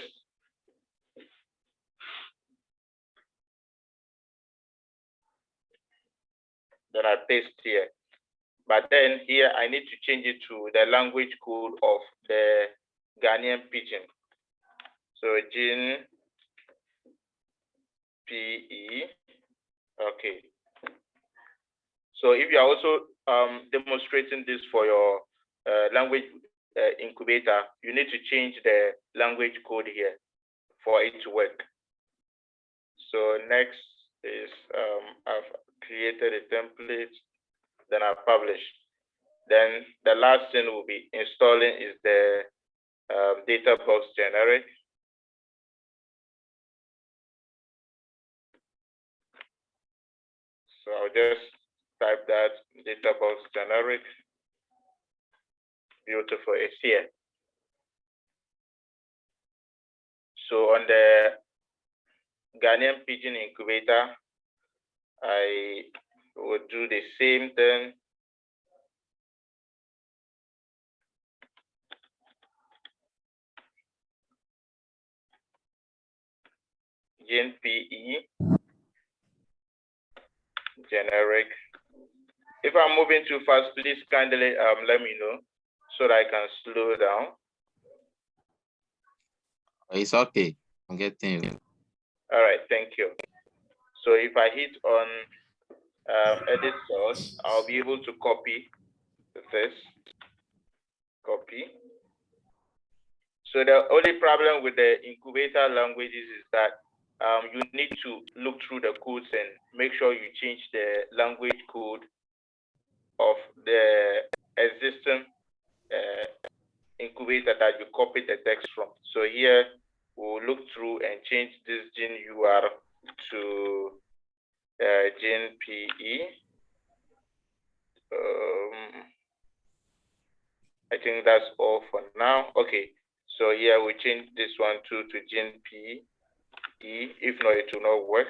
Then I paste here. But then here I need to change it to the language code of the Ghanaian pidgin. So Gene PE, okay. So if you're also um, demonstrating this for your uh, language uh, incubator, you need to change the language code here for it to work. So next is um, I've created a template, then I publish. Then the last thing we'll be installing is the um, data box generic. So I'll just type that data box generic. Beautiful, it's here. So on the Ghanaian Pidgin incubator, I would do the same thing. GNPE, generic. If I'm moving too fast, please kindly um, let me know so that I can slow down. It's okay. I'm getting you. All right, thank you. So if I hit on um, edit source, I'll be able to copy this, copy. So the only problem with the incubator languages is that um, you need to look through the codes and make sure you change the language code of the existing uh, incubator that you copied the text from. So here we'll look through and change this gene UR to uh, GNPE. Um, I think that's all for now. Okay, so here we change this one to to GNPE. If not, it will not work.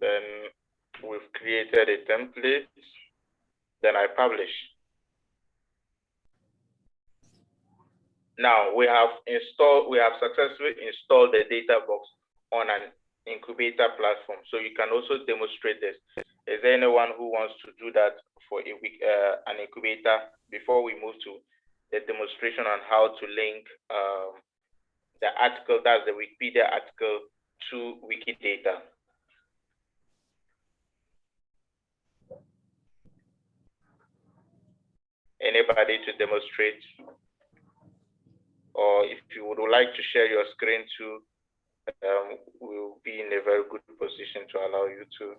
Then we've created a template. Then I publish. Now we have installed, we have successfully installed the data box on an incubator platform. So you can also demonstrate this. Is there anyone who wants to do that for a week, uh, an incubator before we move to the demonstration on how to link um, the article, that's the Wikipedia article to Wikidata? Anybody to demonstrate? Or if you would like to share your screen too, um, we'll be in a very good position to allow you to.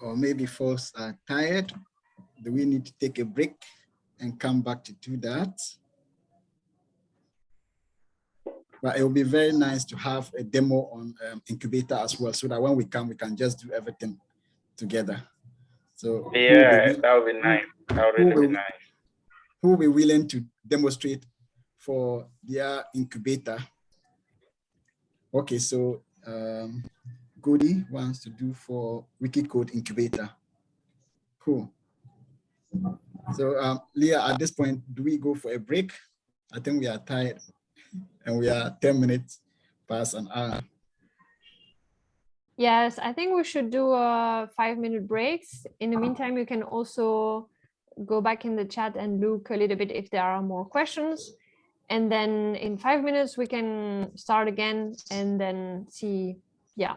Or maybe folks are tired. Do we need to take a break and come back to do that? But it will be very nice to have a demo on um, incubator as well, so that when we come, we can just do everything together. So yeah, that would be nice. That would really be nice. Who will be willing to demonstrate for their incubator? Okay, so um, Goody wants to do for Wikicode incubator. Cool. So um, Leah, at this point, do we go for a break? I think we are tired and we are 10 minutes past an hour. Yes, I think we should do a five minute breaks. In the meantime, you can also go back in the chat and look a little bit if there are more questions. And then in five minutes, we can start again and then see, yeah,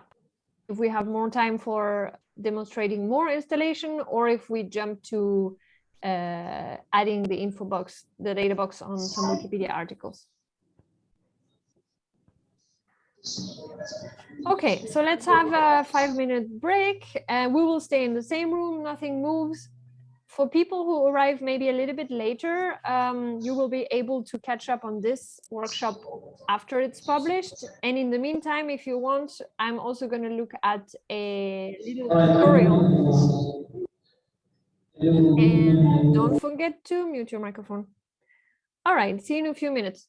if we have more time for demonstrating more installation or if we jump to uh, adding the info box, the data box on some Wikipedia articles. Okay, so let's have a five minute break and we will stay in the same room, nothing moves. For people who arrive maybe a little bit later, um, you will be able to catch up on this workshop after it's published. And in the meantime, if you want, I'm also going to look at a little tutorial. And don't forget to mute your microphone. All right, see you in a few minutes.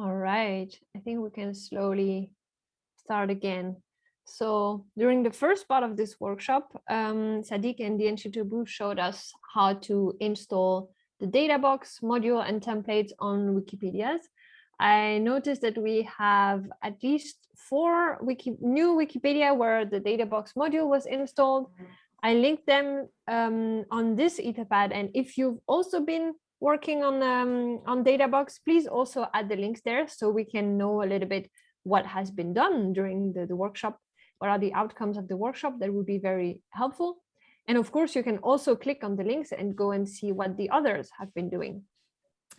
All right, I think we can slowly start again. So during the first part of this workshop, um, Sadiq and Dien Shitobu showed us how to install the DataBox module and templates on Wikipedias. I noticed that we have at least four wiki new Wikipedia where the DataBox module was installed. I linked them um, on this Etherpad. And if you've also been working on um, on DataBox, please also add the links there so we can know a little bit what has been done during the, the workshop. What are the outcomes of the workshop? That would be very helpful. And of course, you can also click on the links and go and see what the others have been doing.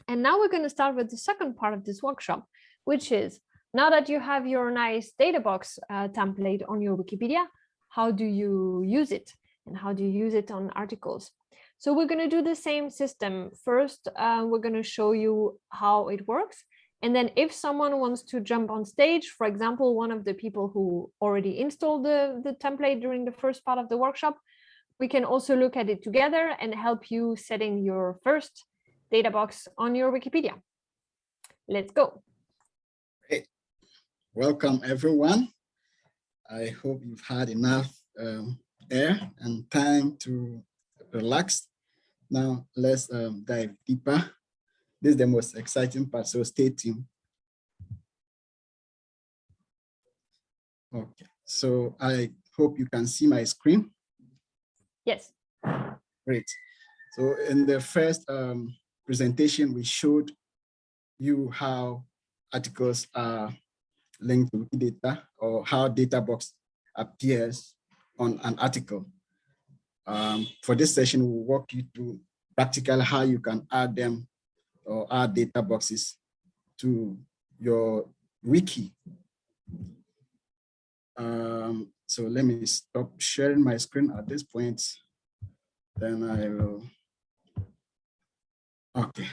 And now we're going to start with the second part of this workshop, which is now that you have your nice DataBox uh, template on your Wikipedia, how do you use it and how do you use it on articles? So we're going to do the same system. First, uh, we're going to show you how it works. And then if someone wants to jump on stage, for example, one of the people who already installed the, the template during the first part of the workshop, we can also look at it together and help you setting your first data box on your Wikipedia. Let's go. Hey, welcome everyone. I hope you've had enough um, air and time to relax. Now let's um, dive deeper. This is the most exciting part, so stay tuned. Okay, so I hope you can see my screen. Yes. Great. So in the first um, presentation, we showed you how articles are linked to data or how DataBox appears on an article. Um, for this session, we'll walk you through practically how you can add them or add data boxes to your wiki. Um, so let me stop sharing my screen at this point. Then I will Okay.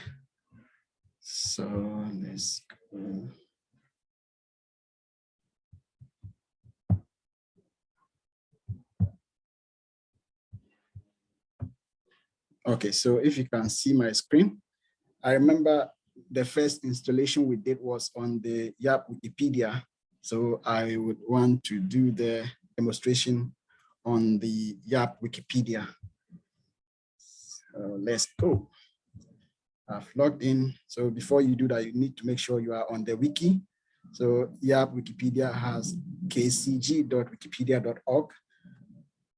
So let's go. Okay, so if you can see my screen, I remember the first installation we did was on the Tyap Wikipedia. So I would want to do the demonstration on the Tyap Wikipedia. So let's go. I've logged in. So before you do that, you need to make sure you are on the wiki. So Tyap Wikipedia has kcg.wikipedia.org.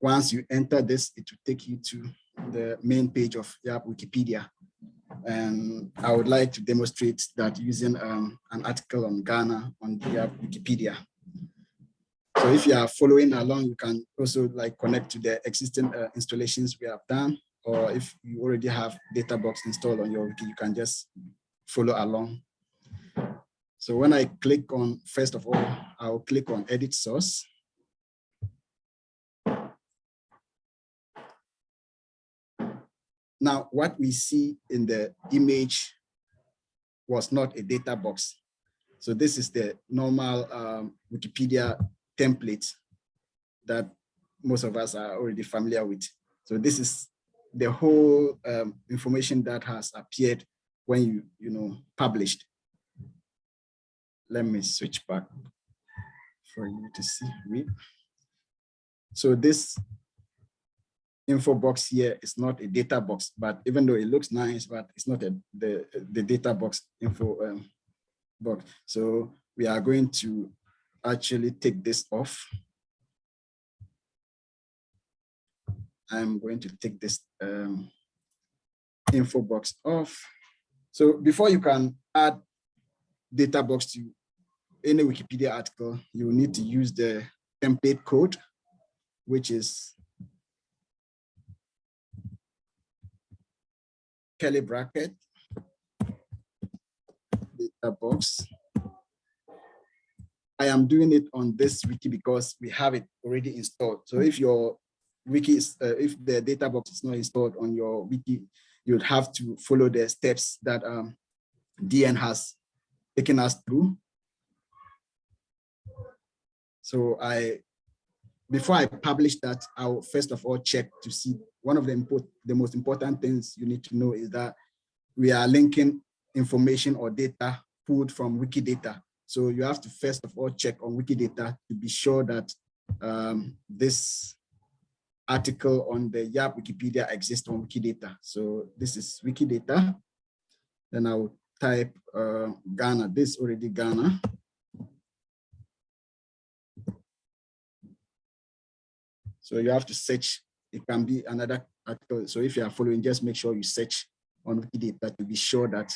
Once you enter this, it will take you to the main page of Tyap Wikipedia. And I would like to demonstrate that using um, an article on Ghana on the Tyap Wikipedia. So if you are following along, you can also like connect to the existing uh, installations we have done or if you already have DataBox installed on your wiki, you can just follow along. So when I click on, first of all, I'll click on edit source. Now, what we see in the image was not a data box. So this is the normal um, Wikipedia template that most of us are already familiar with. So this is the whole um, information that has appeared when you, you know, published. Let me switch back for you to see, read. So this info box here is not a data box, but even though it looks nice, but it's not a, the, the data box info um, box. So we are going to actually take this off I'm going to take this um, info box off. So before you can add data box to any Wikipedia article, you need to use the template code, which is curly bracket, data box. I am doing it on this wiki because we have it already installed. So if your wiki is, uh, if the data box is not installed on your wiki, you'd have to follow the steps that um, DN has taken us through. So I, before I publish that, I'll first of all check to see one of the the most important things you need to know is that we are linking information or data pulled from Wikidata. So you have to first of all check on Wikidata to be sure that um, this article on the YAP Wikipedia exists on Wikidata. So this is Wikidata. Then I will type uh, Ghana, this already Ghana. So you have to search, it can be another article. So if you are following, just make sure you search on Wikidata to be sure that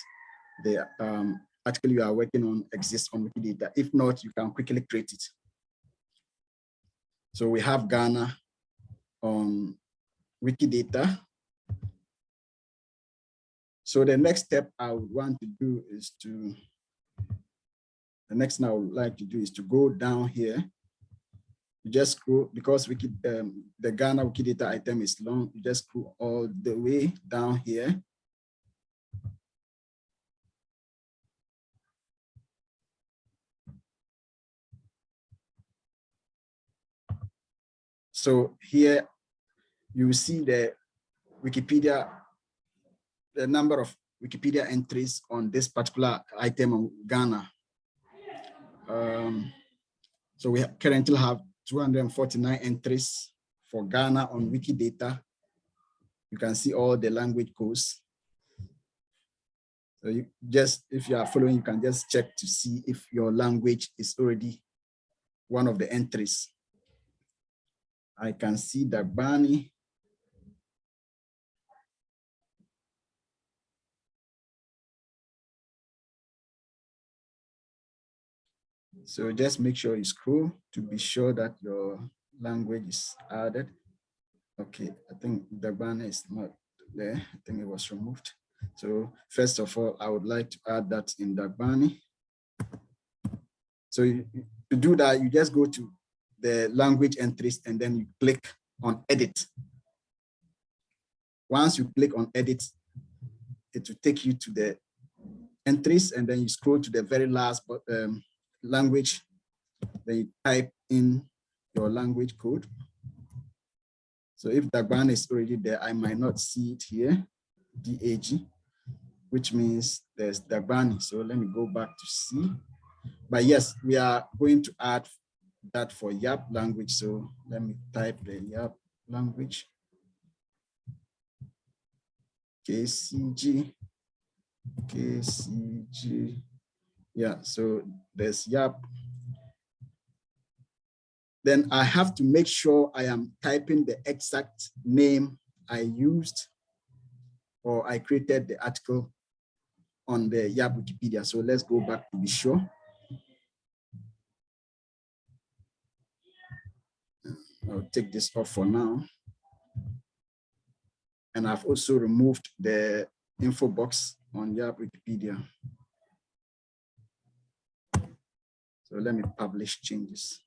the um, article you are working on exists on Wikidata. If not, you can quickly create it. So we have Ghana on Wikidata. So the next step I would want to do is to, the next thing I would like to do is to go down here. You just scroll, because Wiki, um, the Ghana Wikidata item is long, you just scroll all the way down here. So here you see the Wikipedia, the number of Wikipedia entries on this particular item on Ghana. Um, so we currently have 249 entries for Ghana on Wikidata. You can see all the language codes. So you just, if you are following, you can just check to see if your language is already one of the entries. I can see Dagbani. So just make sure you scroll to be sure that your language is added. Okay, I think Dagbani is not there. I think it was removed. So first of all, I would like to add that in Dagbani. So you, to do that, you just go to the language entries and then you click on edit. Once you click on edit, it will take you to the entries and then you scroll to the very last um, language. Then you type in your language code. So if Dagban is already there, I might not see it here, DAG, which means there's Dagbani. So let me go back to C. But yes, we are going to add that for Tyap language. So let me type the Tyap language. KCG, KCG. Yeah, so there's Tyap. Then I have to make sure I am typing the exact name I used or I created the article on the Tyap Wikipedia. So let's go back to be sure. I'll take this off for now. And I've also removed the info box on Tyap Wikipedia. So let me publish changes.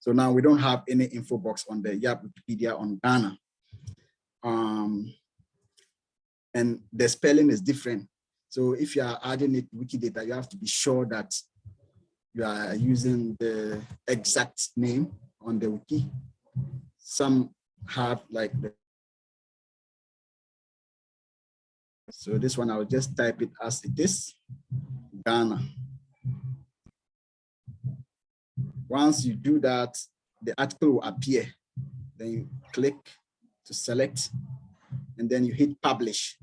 So now we don't have any info box on the Tyap Wikipedia on Ghana. Um, and the spelling is different. So if you are adding it Wikidata, you have to be sure that you are using the exact name on the wiki. Some have like the so this one I'll just type it as it is Ghana. Once you do that, the article will appear. Then you click to select and then you hit publish.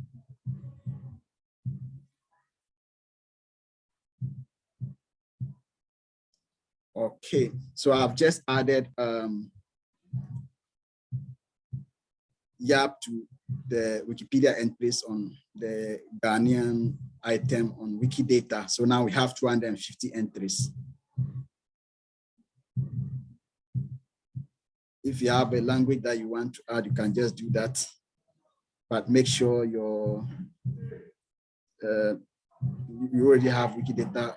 Okay, so I've just added um, Tyap to the Wikipedia entries on the Ghanaian item on Wikidata. So now we have 250 entries. If you have a language that you want to add, you can just do that. But make sure your uh, you already have Wikidata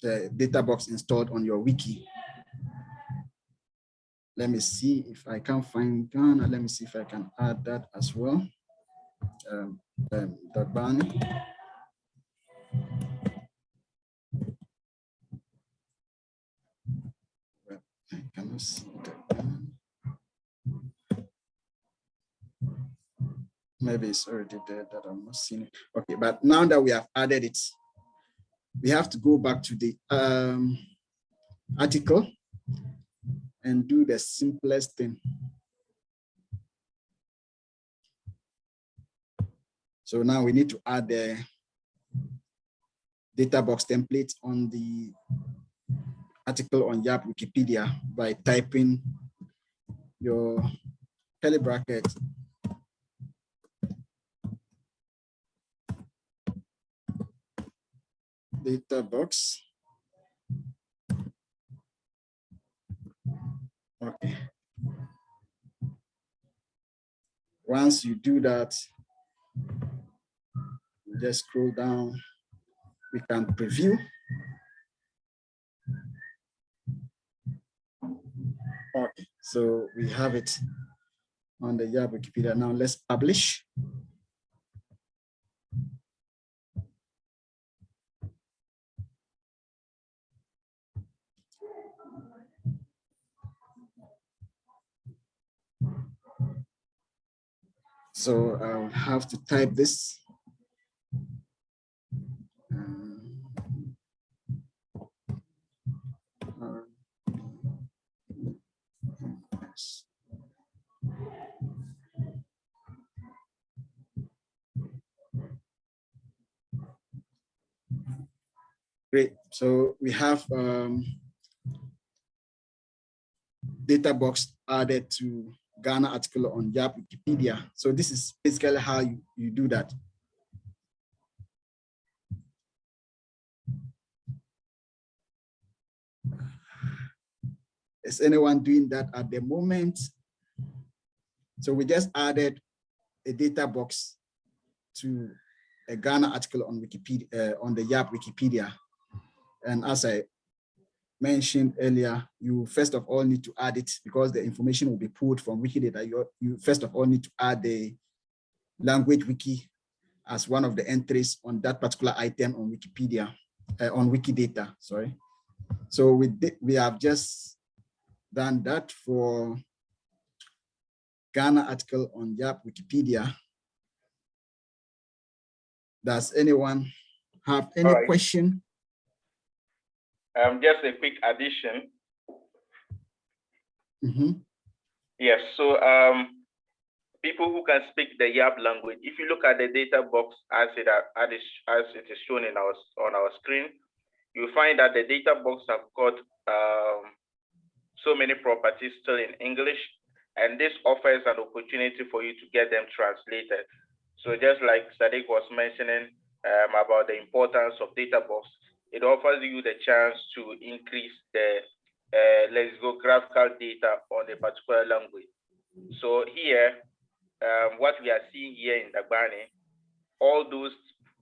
the data box installed on your wiki. Let me see if I can find Ghana. Let me see if I can add that as well. Um, um. I cannot see Dagbani. Maybe it's already there that I'm not seeing it. Okay, but now that we have added it, we have to go back to the um, article and do the simplest thing. So now we need to add the data box template on the article on Tyap Wikipedia by typing your curly bracket data box. Okay. Once you do that, just scroll down. We can preview. Okay, so we have it on the Tyap Wikipedia. Now let's publish. So I'll have to type this. Um. Great. So we have um, data box added to Ghana article on Tyap Wikipedia. So this is basically how you, you do that. Is anyone doing that at the moment? So we just added a data box to a Ghana article on Wikipedia, uh, on the Tyap Wikipedia. And as I mentioned earlier, you first of all need to add it because the information will be pulled from Wikidata. You, you first of all need to add the language wiki as one of the entries on that particular item on Wikipedia, uh, on Wikidata, sorry. So we, we have just done that for Ghana article on Tyap Wikipedia. Does anyone have any right. question? Um, just a quick addition. Mm -hmm. Yes, so um, people who can speak the Tyap language, if you look at the data box as it, as it is shown in our, on our screen, you find that the data box have got um, so many properties still in English, and this offers an opportunity for you to get them translated. So just like Sadiq was mentioning um, about the importance of data box, it offers you the chance to increase the uh, lexicographical data on a particular language. So here, um, what we are seeing here in Dagbani, all those,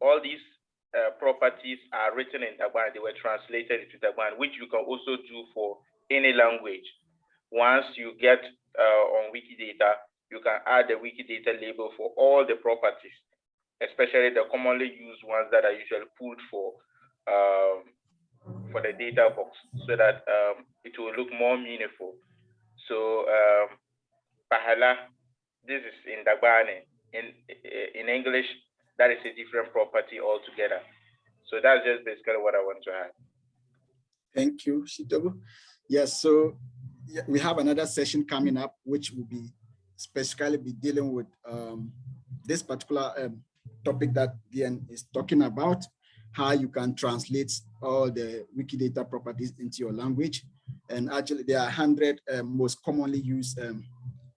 all these uh, properties are written in Dagbani. They were translated into Dagbani, which you can also do for any language. Once you get uh, on Wikidata, you can add the Wikidata label for all the properties, especially the commonly used ones that are usually pulled for um, for the data box so that um, it will look more meaningful. So um, Pahala, this is in Dagbani. In, in English, that is a different property altogether. So that's just basically what I want to add. Thank you, Shitobu. Yes, so we have another session coming up, which will be specifically be dealing with um, this particular um, topic that Dian is talking about how you can translate all the Wikidata properties into your language. And actually there are 100 um, most commonly used um,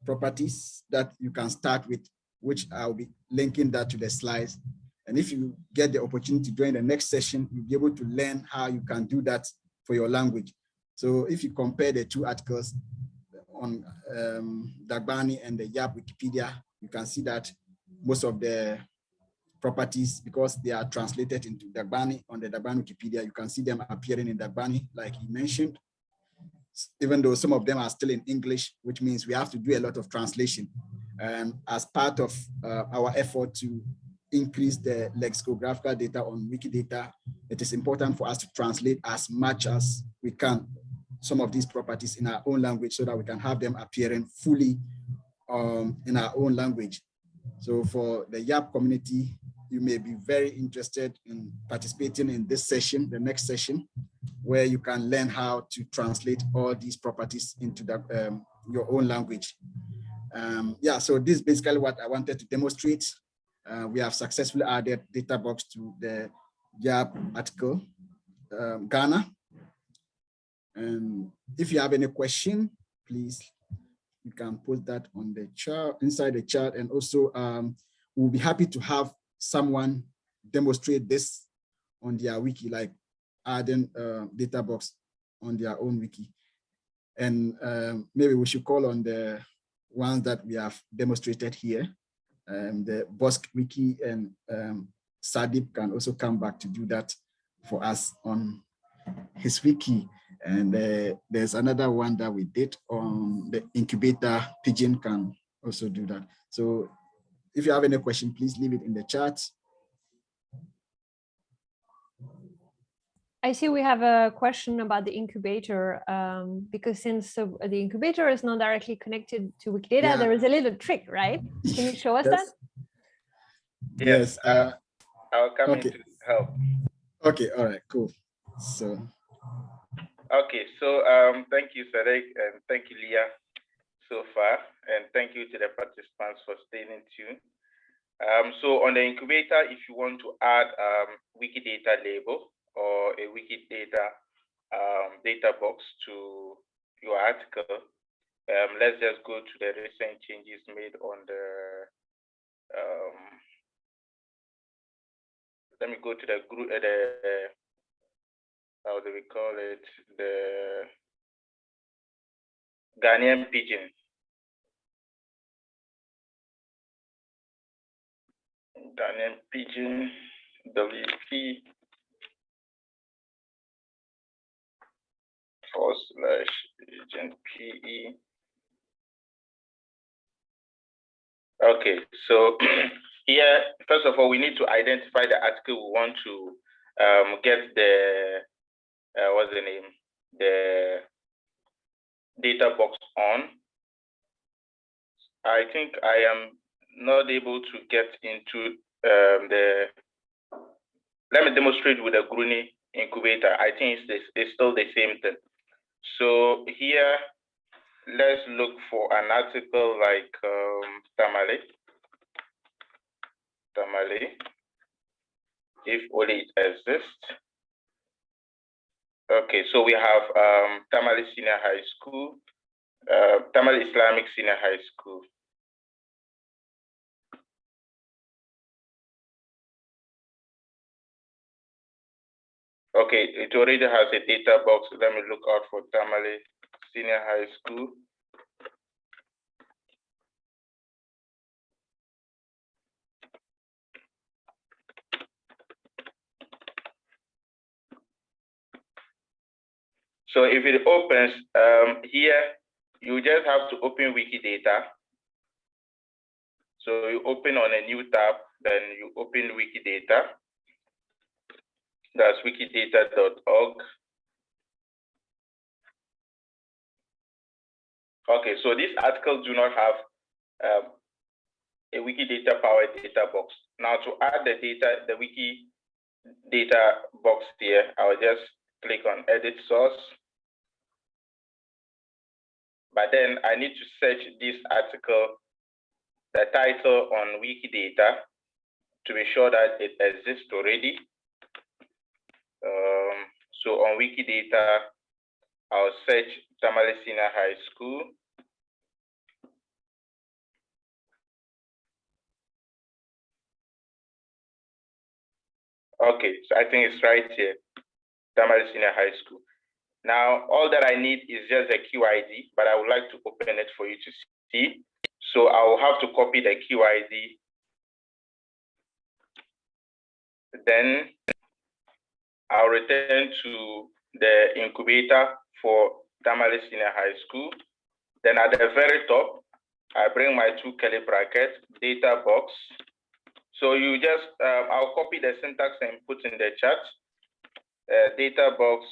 properties that you can start with, which I'll be linking that to the slides. And if you get the opportunity join the next session, you'll be able to learn how you can do that for your language. So if you compare the two articles on um, Dagbani and the Tyap Wikipedia, you can see that most of the properties because they are translated into Dagbani on the Dagbani Wikipedia. You can see them appearing in Dagbani, like he mentioned, even though some of them are still in English, which means we have to do a lot of translation. And as part of uh, our effort to increase the lexicographical data on Wikidata, it is important for us to translate as much as we can some of these properties in our own language so that we can have them appearing fully um, in our own language. So for the Tyap community, you may be very interested in participating in this session, the next session, where you can learn how to translate all these properties into the, um, your own language. Um, yeah, so this is basically what I wanted to demonstrate. Uh, we have successfully added data box to the Tyap article, um, Ghana. And if you have any question, please, you can put that on the chat, inside the chat. And also um, we'll be happy to have someone demonstrate this on their wiki, like adding uh, data box on their own wiki. And um, maybe we should call on the ones that we have demonstrated here. Um, the Bosk wiki and um, Satdeep can also come back to do that for us on his wiki. And uh, there's another one that we did on the incubator. Pidgin can also do that. So if you have any question, please leave it in the chat. I see we have a question about the incubator um, because since uh, the incubator is not directly connected to Wikidata, Yeah. there is a little trick, right? Can you show us that? Yes. Yes. Uh, I'll come Okay. in to help. okay. All right. Cool. So Okay, so um, thank you, Sarek, and thank you, Leah, so far, and thank you to the participants for staying tuned. Um, so on the incubator, if you want to add um, Wikidata label or a Wikidata um, data box to your article, um, let's just go to the recent changes made on the. Um, let me go to the group. Uh, the how do we call it? The Ghanaian Pidgin. Ghanaian Pidgin, WP forward slash pigeon PE. Okay, so here, first of all, we need to identify the article we want to um, get the uh, what's the name, the data box on. I think I am not able to get into um, the, let me demonstrate with the Gurune incubator. I think it's, it's still the same thing. So here, let's look for an article like um, Tamale. Tamale, if only it exists. Okay, so we have um, Tamale Senior High School, uh, Tamale Islamic Senior High School. Okay, it already has a data box. Let me look out for Tamale Senior High School. So if it opens um, here, you just have to open Wikidata. So you open on a new tab, then you open Wikidata. That's wikidata.org. Okay, so these articles do not have um, a Wikidata powered data box. Now to add the data, the wiki data box here, I'll just click on edit source. But then I need to search this article, the title on Wikidata to be sure that it exists already. Um, so on Wikidata, I'll search Tamale Senior High School. Okay, so I think it's right here, Tamale Senior High School. Now, all that I need is just a QID, but I would like to open it for you to see. So I will have to copy the QID. Then I'll return to the incubator for Tamale Senior High School. Then at the very top, I bring my two curly brackets, data box. So you just, um, I'll copy the syntax and put in the chat. Uh, data box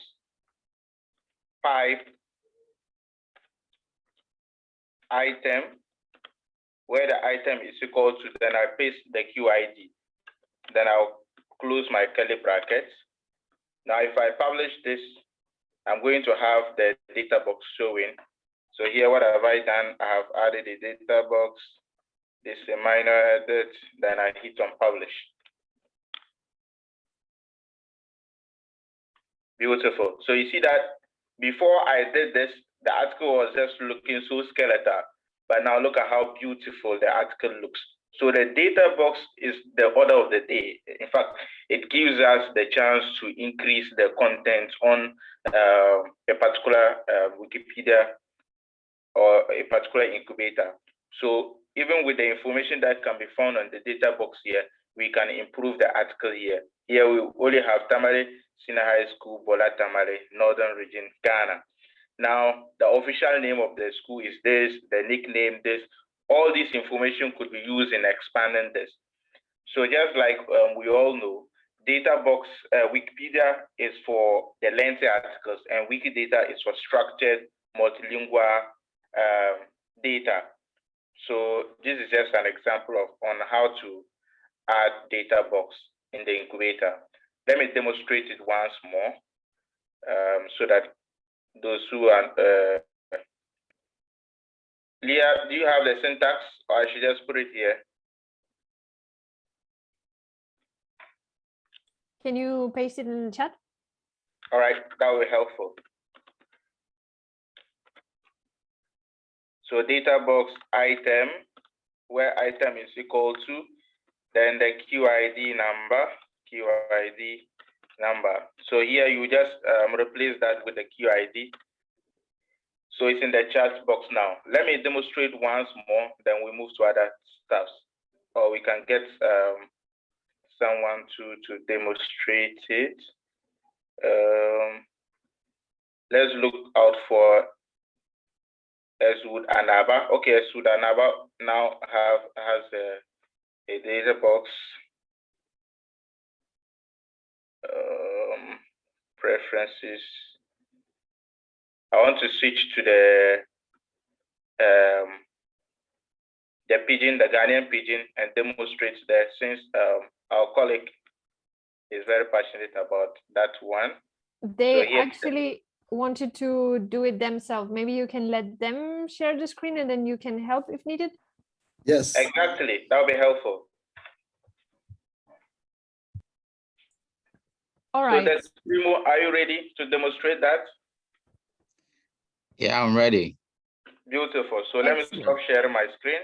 five item, where the item is equal to, then I paste the QID. then I'll close my curly brackets. Now, if I publish this, I'm going to have the data box showing. So here, what have I done? I have added a data box. This is a minor edit, then I hit on publish. Beautiful. So you see that before I did this, the article was just looking so skeletal, but now look at how beautiful the article looks. So the data box is the order of the day. In fact, it gives us the chance to increase the content on uh, a particular uh, Wikipedia or a particular incubator. So even with the information that can be found on the data box here, we can improve the article here. Here we only have Tamale Senior High School, Bola Tamale, Northern Region, Ghana. Now, the official name of the school is this, the nickname this, all this information could be used in expanding this. So just like um, we all know, data box, uh, Wikipedia is for the lengthy articles and Wikidata is for structured multilingual um, data. So this is just an example of on how to add data box in the incubator. Let me demonstrate it once more um, so that those who are uh, Leah, do you have the syntax or I should just put it here? Can you paste it in the chat? All right, that will be helpful. So data box item, where item is equal to, then the QID number, QID number. So here you just um, replace that with the QID. So it's in the chat box now. Let me demonstrate once more, then we move to other stuff. Or we can get um, someone to, to demonstrate it. Um, let's look out for Eswood Anaba. Okay, Eswood Anaba now have has a, a data box um, preferences. I want to switch to the um, the Pidgin, the Ghanaian Pidgin, and demonstrate there since um, our colleague is very passionate about that one. They yes, actually wanted to do it themselves. Maybe you can let them share the screen and then you can help if needed. Yes. Exactly, that would be helpful. All right. So right. that's are you ready to demonstrate that? Yeah, I'm ready. Beautiful. So let me stop sharing my screen.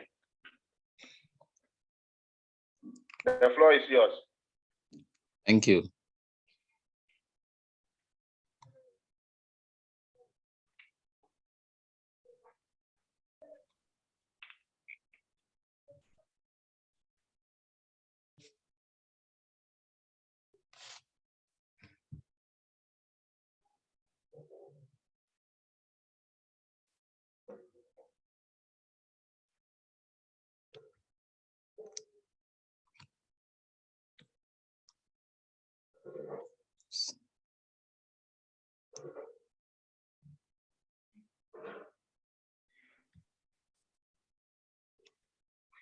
The floor is yours. Thank you.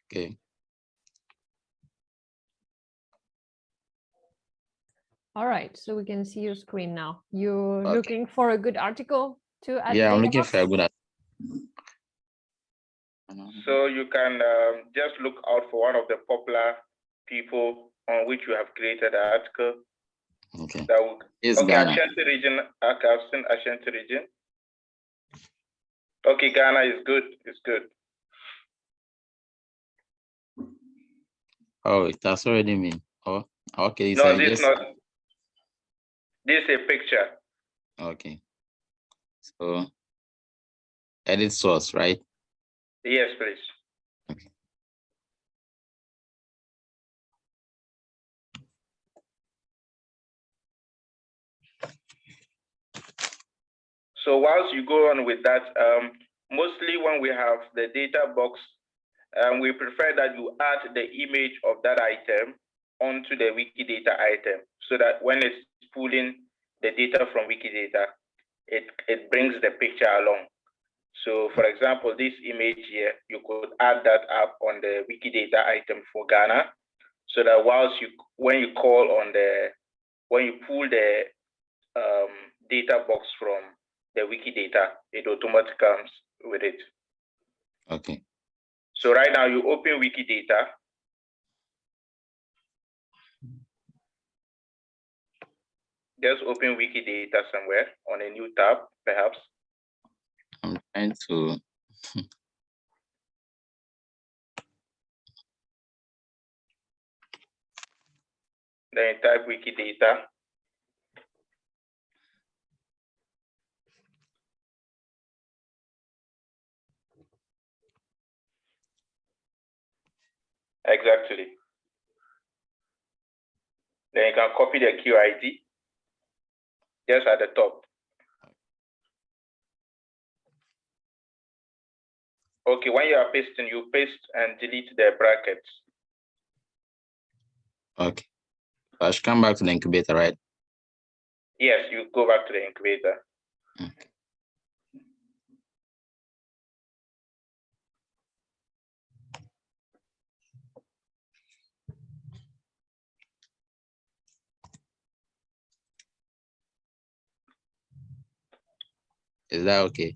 Okay. All right. So we can see your screen now. You're Okay. looking for a good article to add. Yeah, I'm looking box? for a good. article. So you can um, just look out for one of the popular people on which you have created an article Okay. that will It's Okay, Ghana. Ashanti region, okay, I've seen Ashanti region. Okay, Ghana is good, it's good. Oh, it has already me. Oh, okay. No, So this just not. This is a picture. okay. So edit source, right? Yes, please. So whilst you go on with that, um, mostly when we have the data box, um, we prefer that you add the image of that item onto the Wikidata item so that when it's pulling the data from Wikidata, it, it brings the picture along. So for example, this image here, you could add that up on the Wikidata item for Ghana. so that whilst you when you call on the when you pull the um, data box from the Wikidata, it automatically comes with it. Okay. So right now you open Wikidata. Just open Wikidata somewhere on a new tab, perhaps. I'm trying to. Then type Wikidata. Exactly. Then you can copy the QID just at the top. Okay, when you are pasting, you paste and delete the brackets. Okay. I should come back to the incubator, right? Yes, you go back to the incubator. Okay. Is that okay?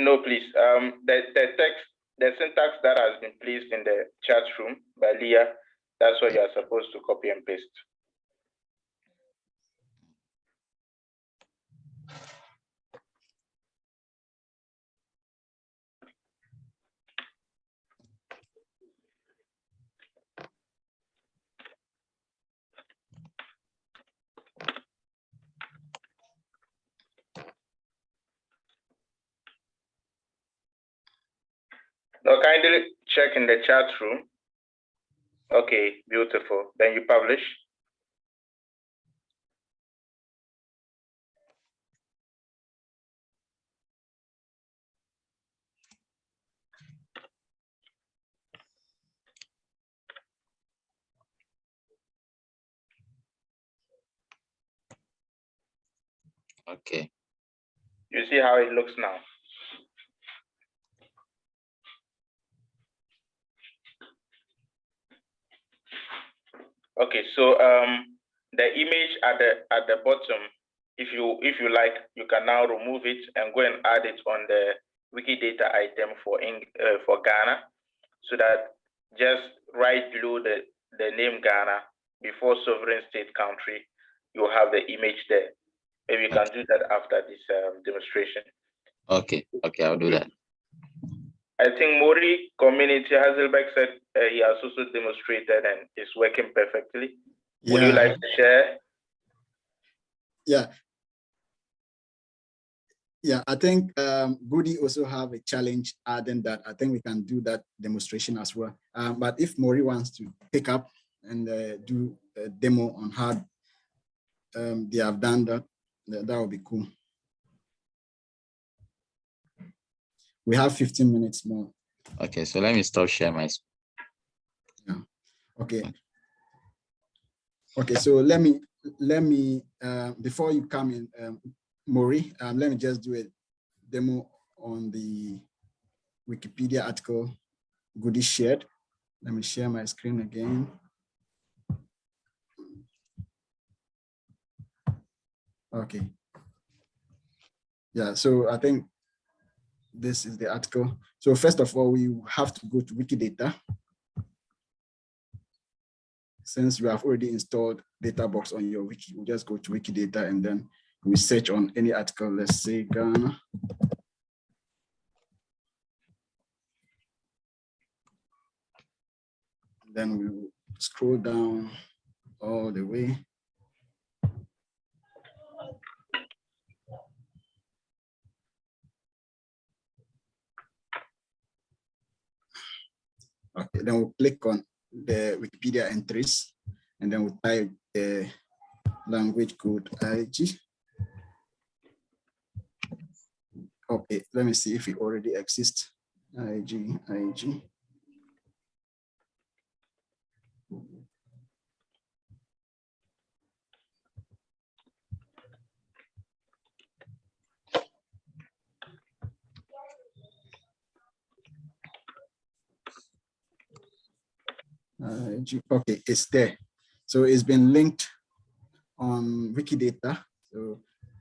No, please. Um, the, the text, the syntax that has been placed in the chat room by Leah, that's what you are supposed to copy and paste. Now kindly check in the chat room. Okay, beautiful. Then you publish. Okay. You see how it looks now. Okay, so um, the image at the at the bottom, if you if you like, you can now remove it and go and add it on the Wikidata item for in, uh, for Ghana, so that just right below the the name Ghana before sovereign state country, you have the image there. Maybe you can do that after this um, demonstration. Okay. Okay. I'll do that. I think Mori community Hazelbeck said uh, he has also demonstrated and is working perfectly. Would you like to share? Yeah. Yeah, I think um, Goody also have a challenge adding that. I think we can do that demonstration as well. Um, but if Mori wants to pick up and uh, do a demo on how um, they have done that, that, that would be cool. We have 15 minutes more. Okay. So let me stop sharing my. screen. Yeah. Okay. Okay, so let me, let me, uh, before you come in, um, Maury, um, let me just do a demo on the Wikipedia article Goody shared. Let me share my screen again. Okay. Yeah, so I think this is the article. So first of all, we have to go to Wikidata since you have already installed DataBox on your wiki, we just go to Wikidata and then we search on any article, let's say Ghana. Then we scroll down all the way. Then we'll click on the Wikipedia entries, and then we'll type the language code IG. Okay, let me see if it already exists. IG, IG. Okay, it's there. So it's been linked on Wikidata. So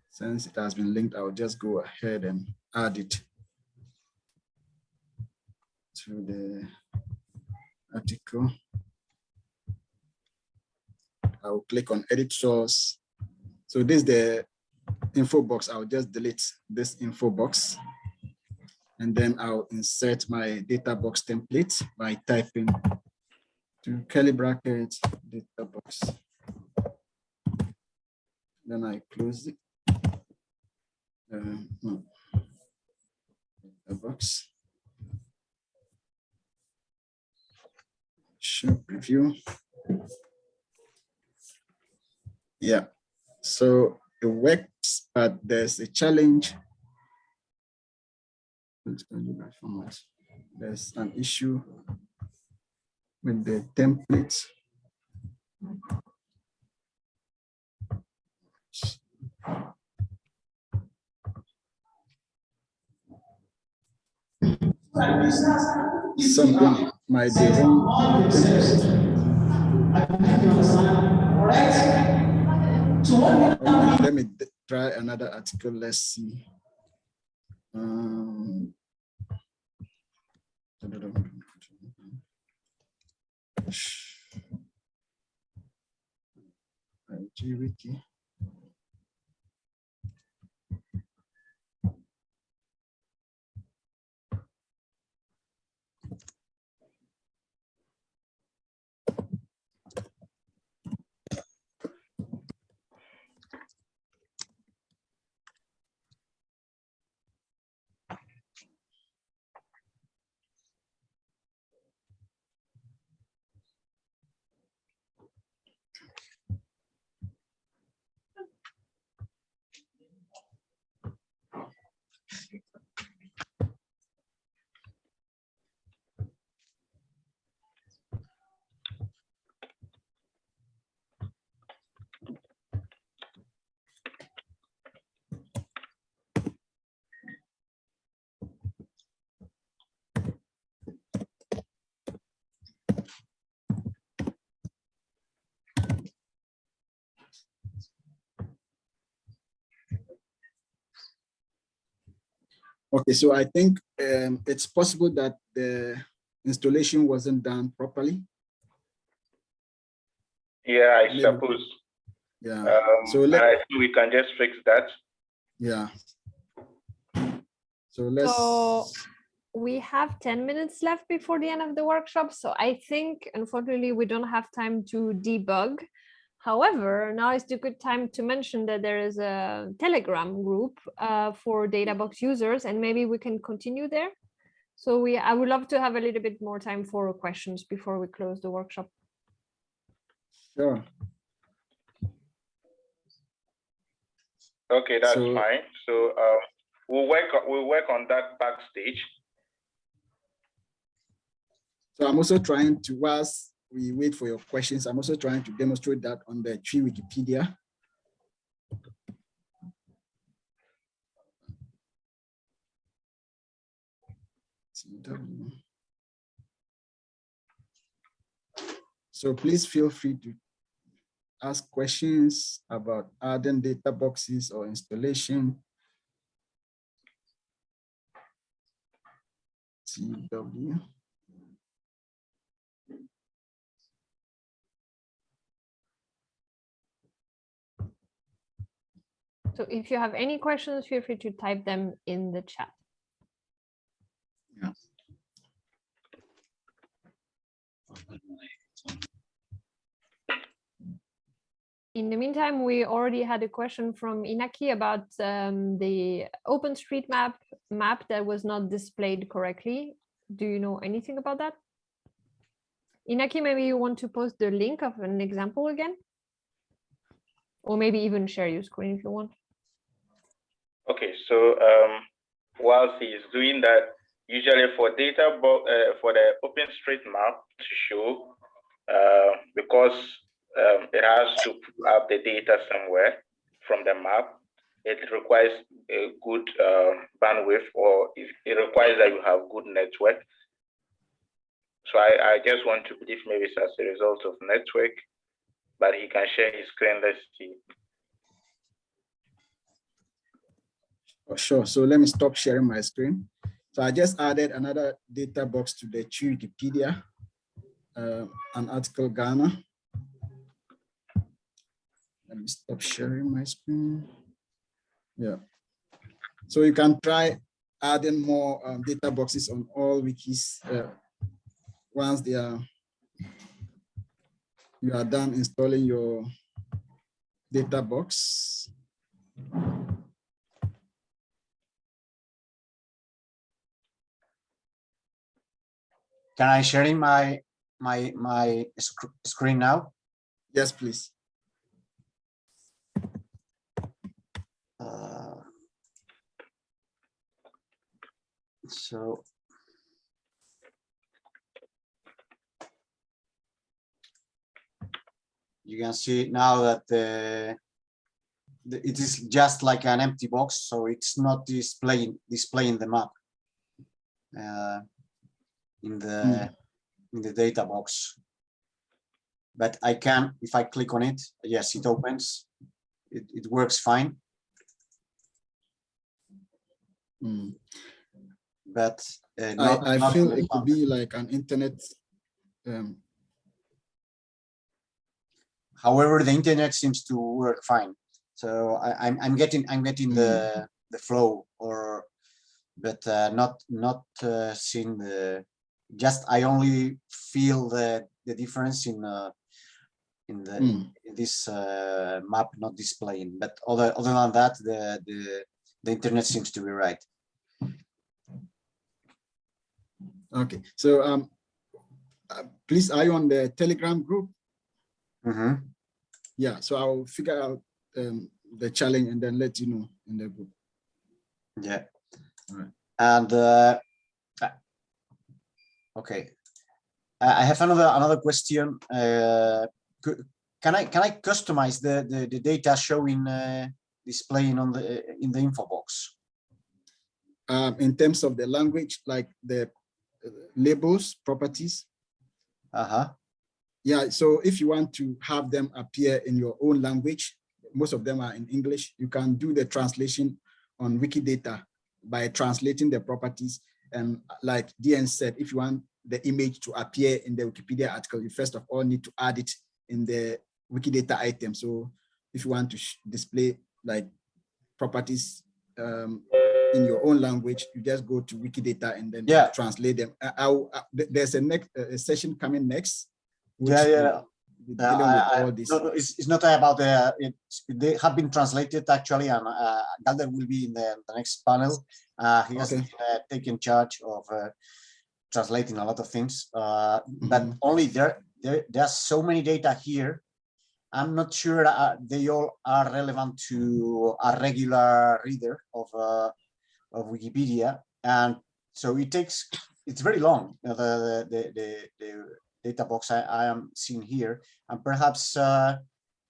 since it has been linked, I'll just go ahead and add it to the article. I'll click on edit source. So this is the info box. I'll just delete this info box. And then I'll insert my data box template by typing to curly brackets data box. Then I close it. Uh, no. Data box. Show preview. Yeah, so it works, but there's a challenge. There's an issue with the templates. Something might be wrong. Let me try another article. Let's see. Um, Wiki. Okay, so I think um, it's possible that the installation wasn't done properly. Yeah, I Maybe. suppose. Yeah, Um, So let- I think we can just fix that. yeah. So let's, So we have 10 minutes left before the end of the workshop. So I think unfortunately we don't have time to debug. However, now is the good time to mention that there is a Telegram group uh, for Databox users and maybe we can continue there. So we, I would love to have a little bit more time for questions before we close the workshop. sure. Okay, that's So- fine. So um, we'll work on- we'll work on that backstage. So I'm also trying to, whilst we wait for your questions, I'm also trying to demonstrate that on the tree Wikipedia. So please feel free to ask questions about adding data boxes or installation. So if you have any questions, feel free to type them in the chat. In the meantime, we already had a question from Inaki about um, the OpenStreetMap map that was not displayed correctly. Do you know anything about that? Inaki, maybe you want to post the link of an example again? Or maybe even share your screen if you want. Okay, so um, whilst he's doing that, usually for data uh, for the OpenStreetMap to show, uh, because um, it has to pull up the data somewhere from the map, it requires a good uh, bandwidth or it, it requires that you have good network. So I, I just want to believe maybe it's as a result of network, but he can share his screen. Let's see. Oh, sure. So let me stop sharing my screen. So I just added another data box to the Wikipedia, uh, an article Ghana. Let me stop sharing my screen. Yeah. So you can try adding more um, data boxes on all wikis uh, once they are you are done installing your data box. Can I share in my my my sc- screen now? Yes, please. Uh, so you can see now that the, the it is just like an empty box, so it's not displaying displaying the map uh, in the in the data box. But I can, if I click on it, yes, it opens. It, it works fine. Mm. but uh, not, I, I feel it could be like an internet. Um, However, the internet seems to work fine. So I, I'm I'm getting I'm getting the the flow or, but uh, not not uh, seeing the. Just I only feel the the difference in uh, in the mm. in this uh, map not displaying. But other other than that, the the the internet seems to be right. Okay, so um, uh, please, are you on the Telegram group? Mhm. Yeah, so I'll figure out um, the challenge and then let you know in the group. Yeah. Alright. And uh, uh, okay, Uh, I have another another question. Uh, can I can I customize the the, the data showing uh, displaying on the in the info box? Um, in terms of the language, like the uh, labels, properties. Uh huh. Yeah, so if you want to have them appear in your own language, most of them are in English, you can do the translation on Wikidata by translating the properties. And like DN said, if you want the image to appear in the Wikipedia article, you first of all need to add it in the Wikidata item. So if you want to display like properties um, in your own language, you just go to Wikidata and then Yeah. translate them. I, I'll- uh, there's a next a session coming next. which Yeah, yeah. Uh, with all this. no, no, it's, it's not about the. It, they have been translated actually, and uh, Galder will be in the, the next panel. Uh, he has Okay. uh, taken charge of uh, translating a lot of things, uh, but Mhm. only there, there. There's so many data here. I'm not sure uh, they all are relevant to a regular reader of uh, of Wikipedia, and so it takes. It's very long. The the the, the data box I, I am seeing here, and perhaps uh,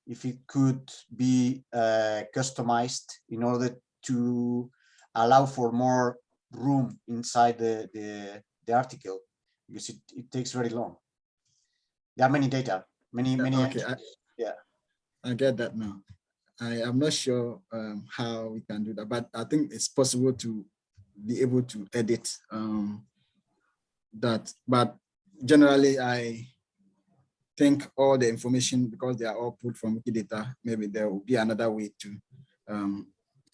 if it could be uh, customized in order to allow for more room inside the, the, the article, because it, it takes very long. There are many data, many, many. okay, I- yeah. I get that now. I am not sure um, how we can do that, but I think it's possible to be able to edit um, that. But generally, I think all the information, because they are all pulled from Wikidata, maybe there will be another way to um,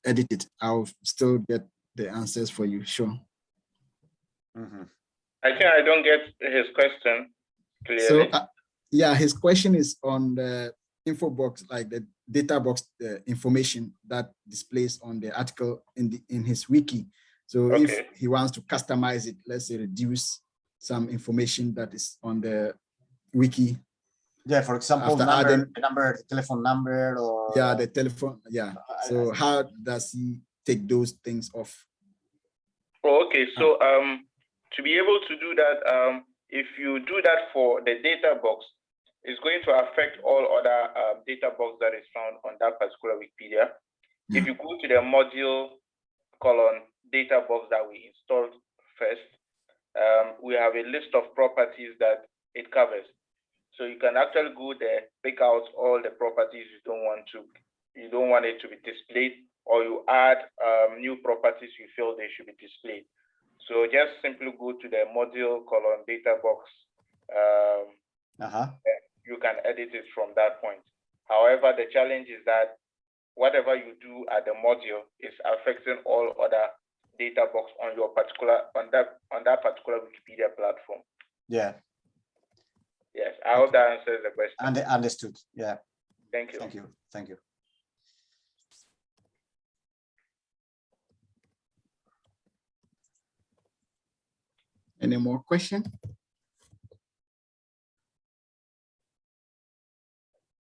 edit it. I'll still get the answers for you, sure. Mhm. I think I don't get his question clearly. So, uh, yeah, his question is on the info box, like the data box uh, information that displays on the article in the in his wiki. So Okay. if he wants to customize it, let's say reduce some information that is on the wiki. Yeah, for example, After number, adding- the number, the telephone number, or Yeah, the telephone. Yeah. So how does he take those things off? Oh, okay, so um, to be able to do that, um, if you do that for the data box, it's going to affect all other uh, data box that is found on that particular Wikipedia. If you go to the module colon data box that we installed first, um, we have a list of properties that it covers. So you can actually go there, pick out all the properties you don't want to, you don't want it to be displayed, or you add um, new properties you feel they should be displayed. So just simply go to the module colon data box. Um, Uh-huh. you can edit it from that point. However, the challenge is that whatever you do at the module is affecting all other data box on your particular on that on that particular Wikipedia platform. Yeah, Yes, I hope that answers the question. and understood. Yeah, Thank you. thank you, thank you. Any more question?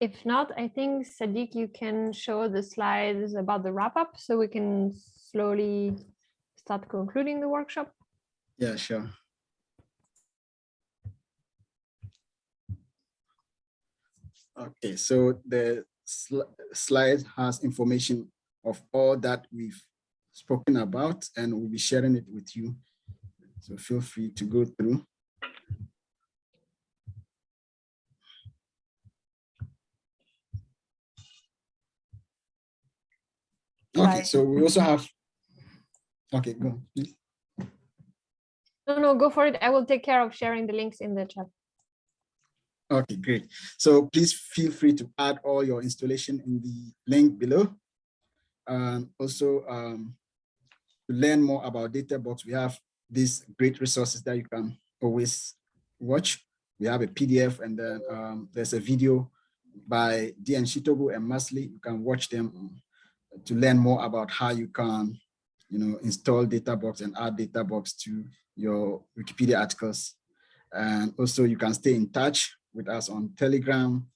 If not, I think Sadiq, you can show the slides about the wrap up so we can slowly start concluding the workshop. Yeah, sure. Okay, so the sli- slide has information of all that we've spoken about and we'll be sharing it with you. So feel free to go through. Okay, so we also have, okay, go, please. No, no, go for it. I will take care of sharing the links in the chat. Okay, great. So please feel free to add all your installation in the link below. And also um, to learn more about DataBox, we have these great resources that you can always watch. We have a PDF and then um, there's a video by DN Shitobu and Masli. You can watch them to learn more about how you can, you know, install DataBox and add DataBox to your Wikipedia articles. And also you can stay in touch with us on Telegram.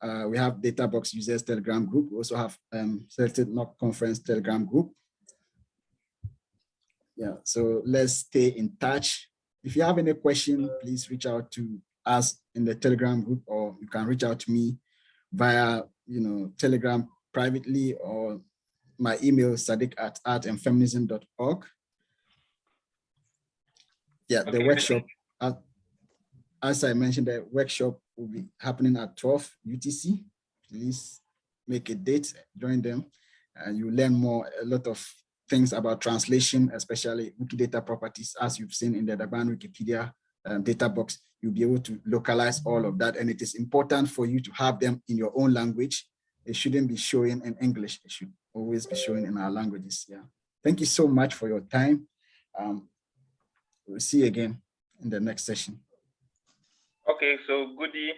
Uh, we have DataBox users Telegram group. We also have um, Celtic Knot conference Telegram group. Yeah, so let's stay in touch. If you have any question, please reach out to us in the Telegram group, or you can reach out to me via, you know, Telegram privately or my email sadiq at artandfeminism.org. Yeah, the workshop, uh, as I mentioned, the workshop will be happening at 12 UTC. Please make a date, join them, and you learn more, a lot of things about translation, especially Wikidata properties, as you've seen in the Dagbani Wikipedia um, data box, you'll be able to localize all of that. And it is important for you to have them in your own language. It shouldn't be showing in English. It should always be showing in our languages. Yeah. Thank you so much for your time. Um, we'll see you again in the next session. Okay, so Goody,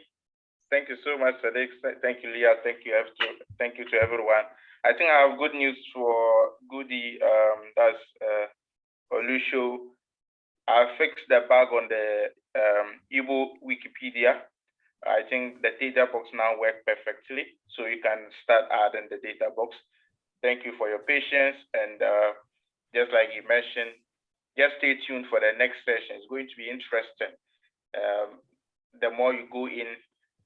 thank you so much, Sadiq. Thank you, Leah. Thank you, F2. Thank you to everyone. I think I have good news for Goody. Um, that's uh, Olusho. I fixed the bug on the um, Igbo Wikipedia. I think the data box now works perfectly, so you can start adding the data box. Thank you for your patience, and uh, just like you mentioned, just stay tuned for the next session. It's going to be interesting. Um, the more you go in,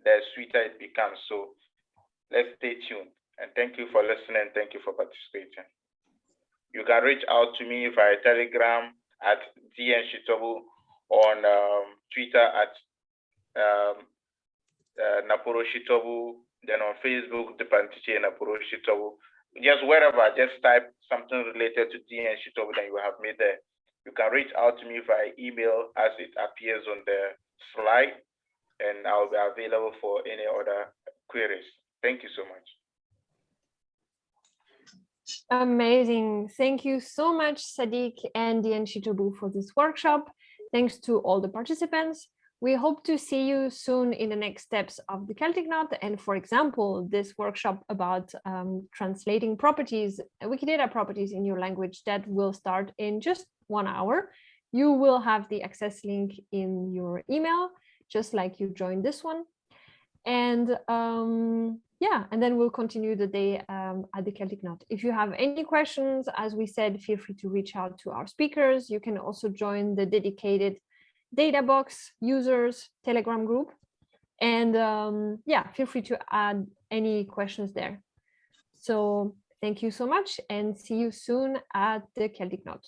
the sweeter it becomes. So let's stay tuned. And thank you for listening. Thank you for participating. You can reach out to me via Telegram at DN Shitobu, on um, Twitter at um, uh, Naporo Shitobu, then on Facebook, Depantiche Naporo Shitobu. Just wherever, just type something related to DN Shitobu, then you have made there. You can reach out to me via email as it appears on the slide, and I'll be available for any other queries. Thank you so much. Amazing. Thank you so much, Sadiq and DN Shitobu for this workshop. Thanks to all the participants. We hope to see you soon in the next steps of the Celtic Knot. And for example, this workshop about um, translating properties, Wikidata properties in your language that will start in just one hour. You will have the access link in your email, just like you joined this one. And um, yeah, and then we'll continue the day um, at the Celtic Knot. If you have any questions, as we said, feel free to reach out to our speakers. You can also join the dedicated Databox users Telegram group. And um, yeah, feel free to add any questions there. So thank you so much and see you soon at the Celtic Knot.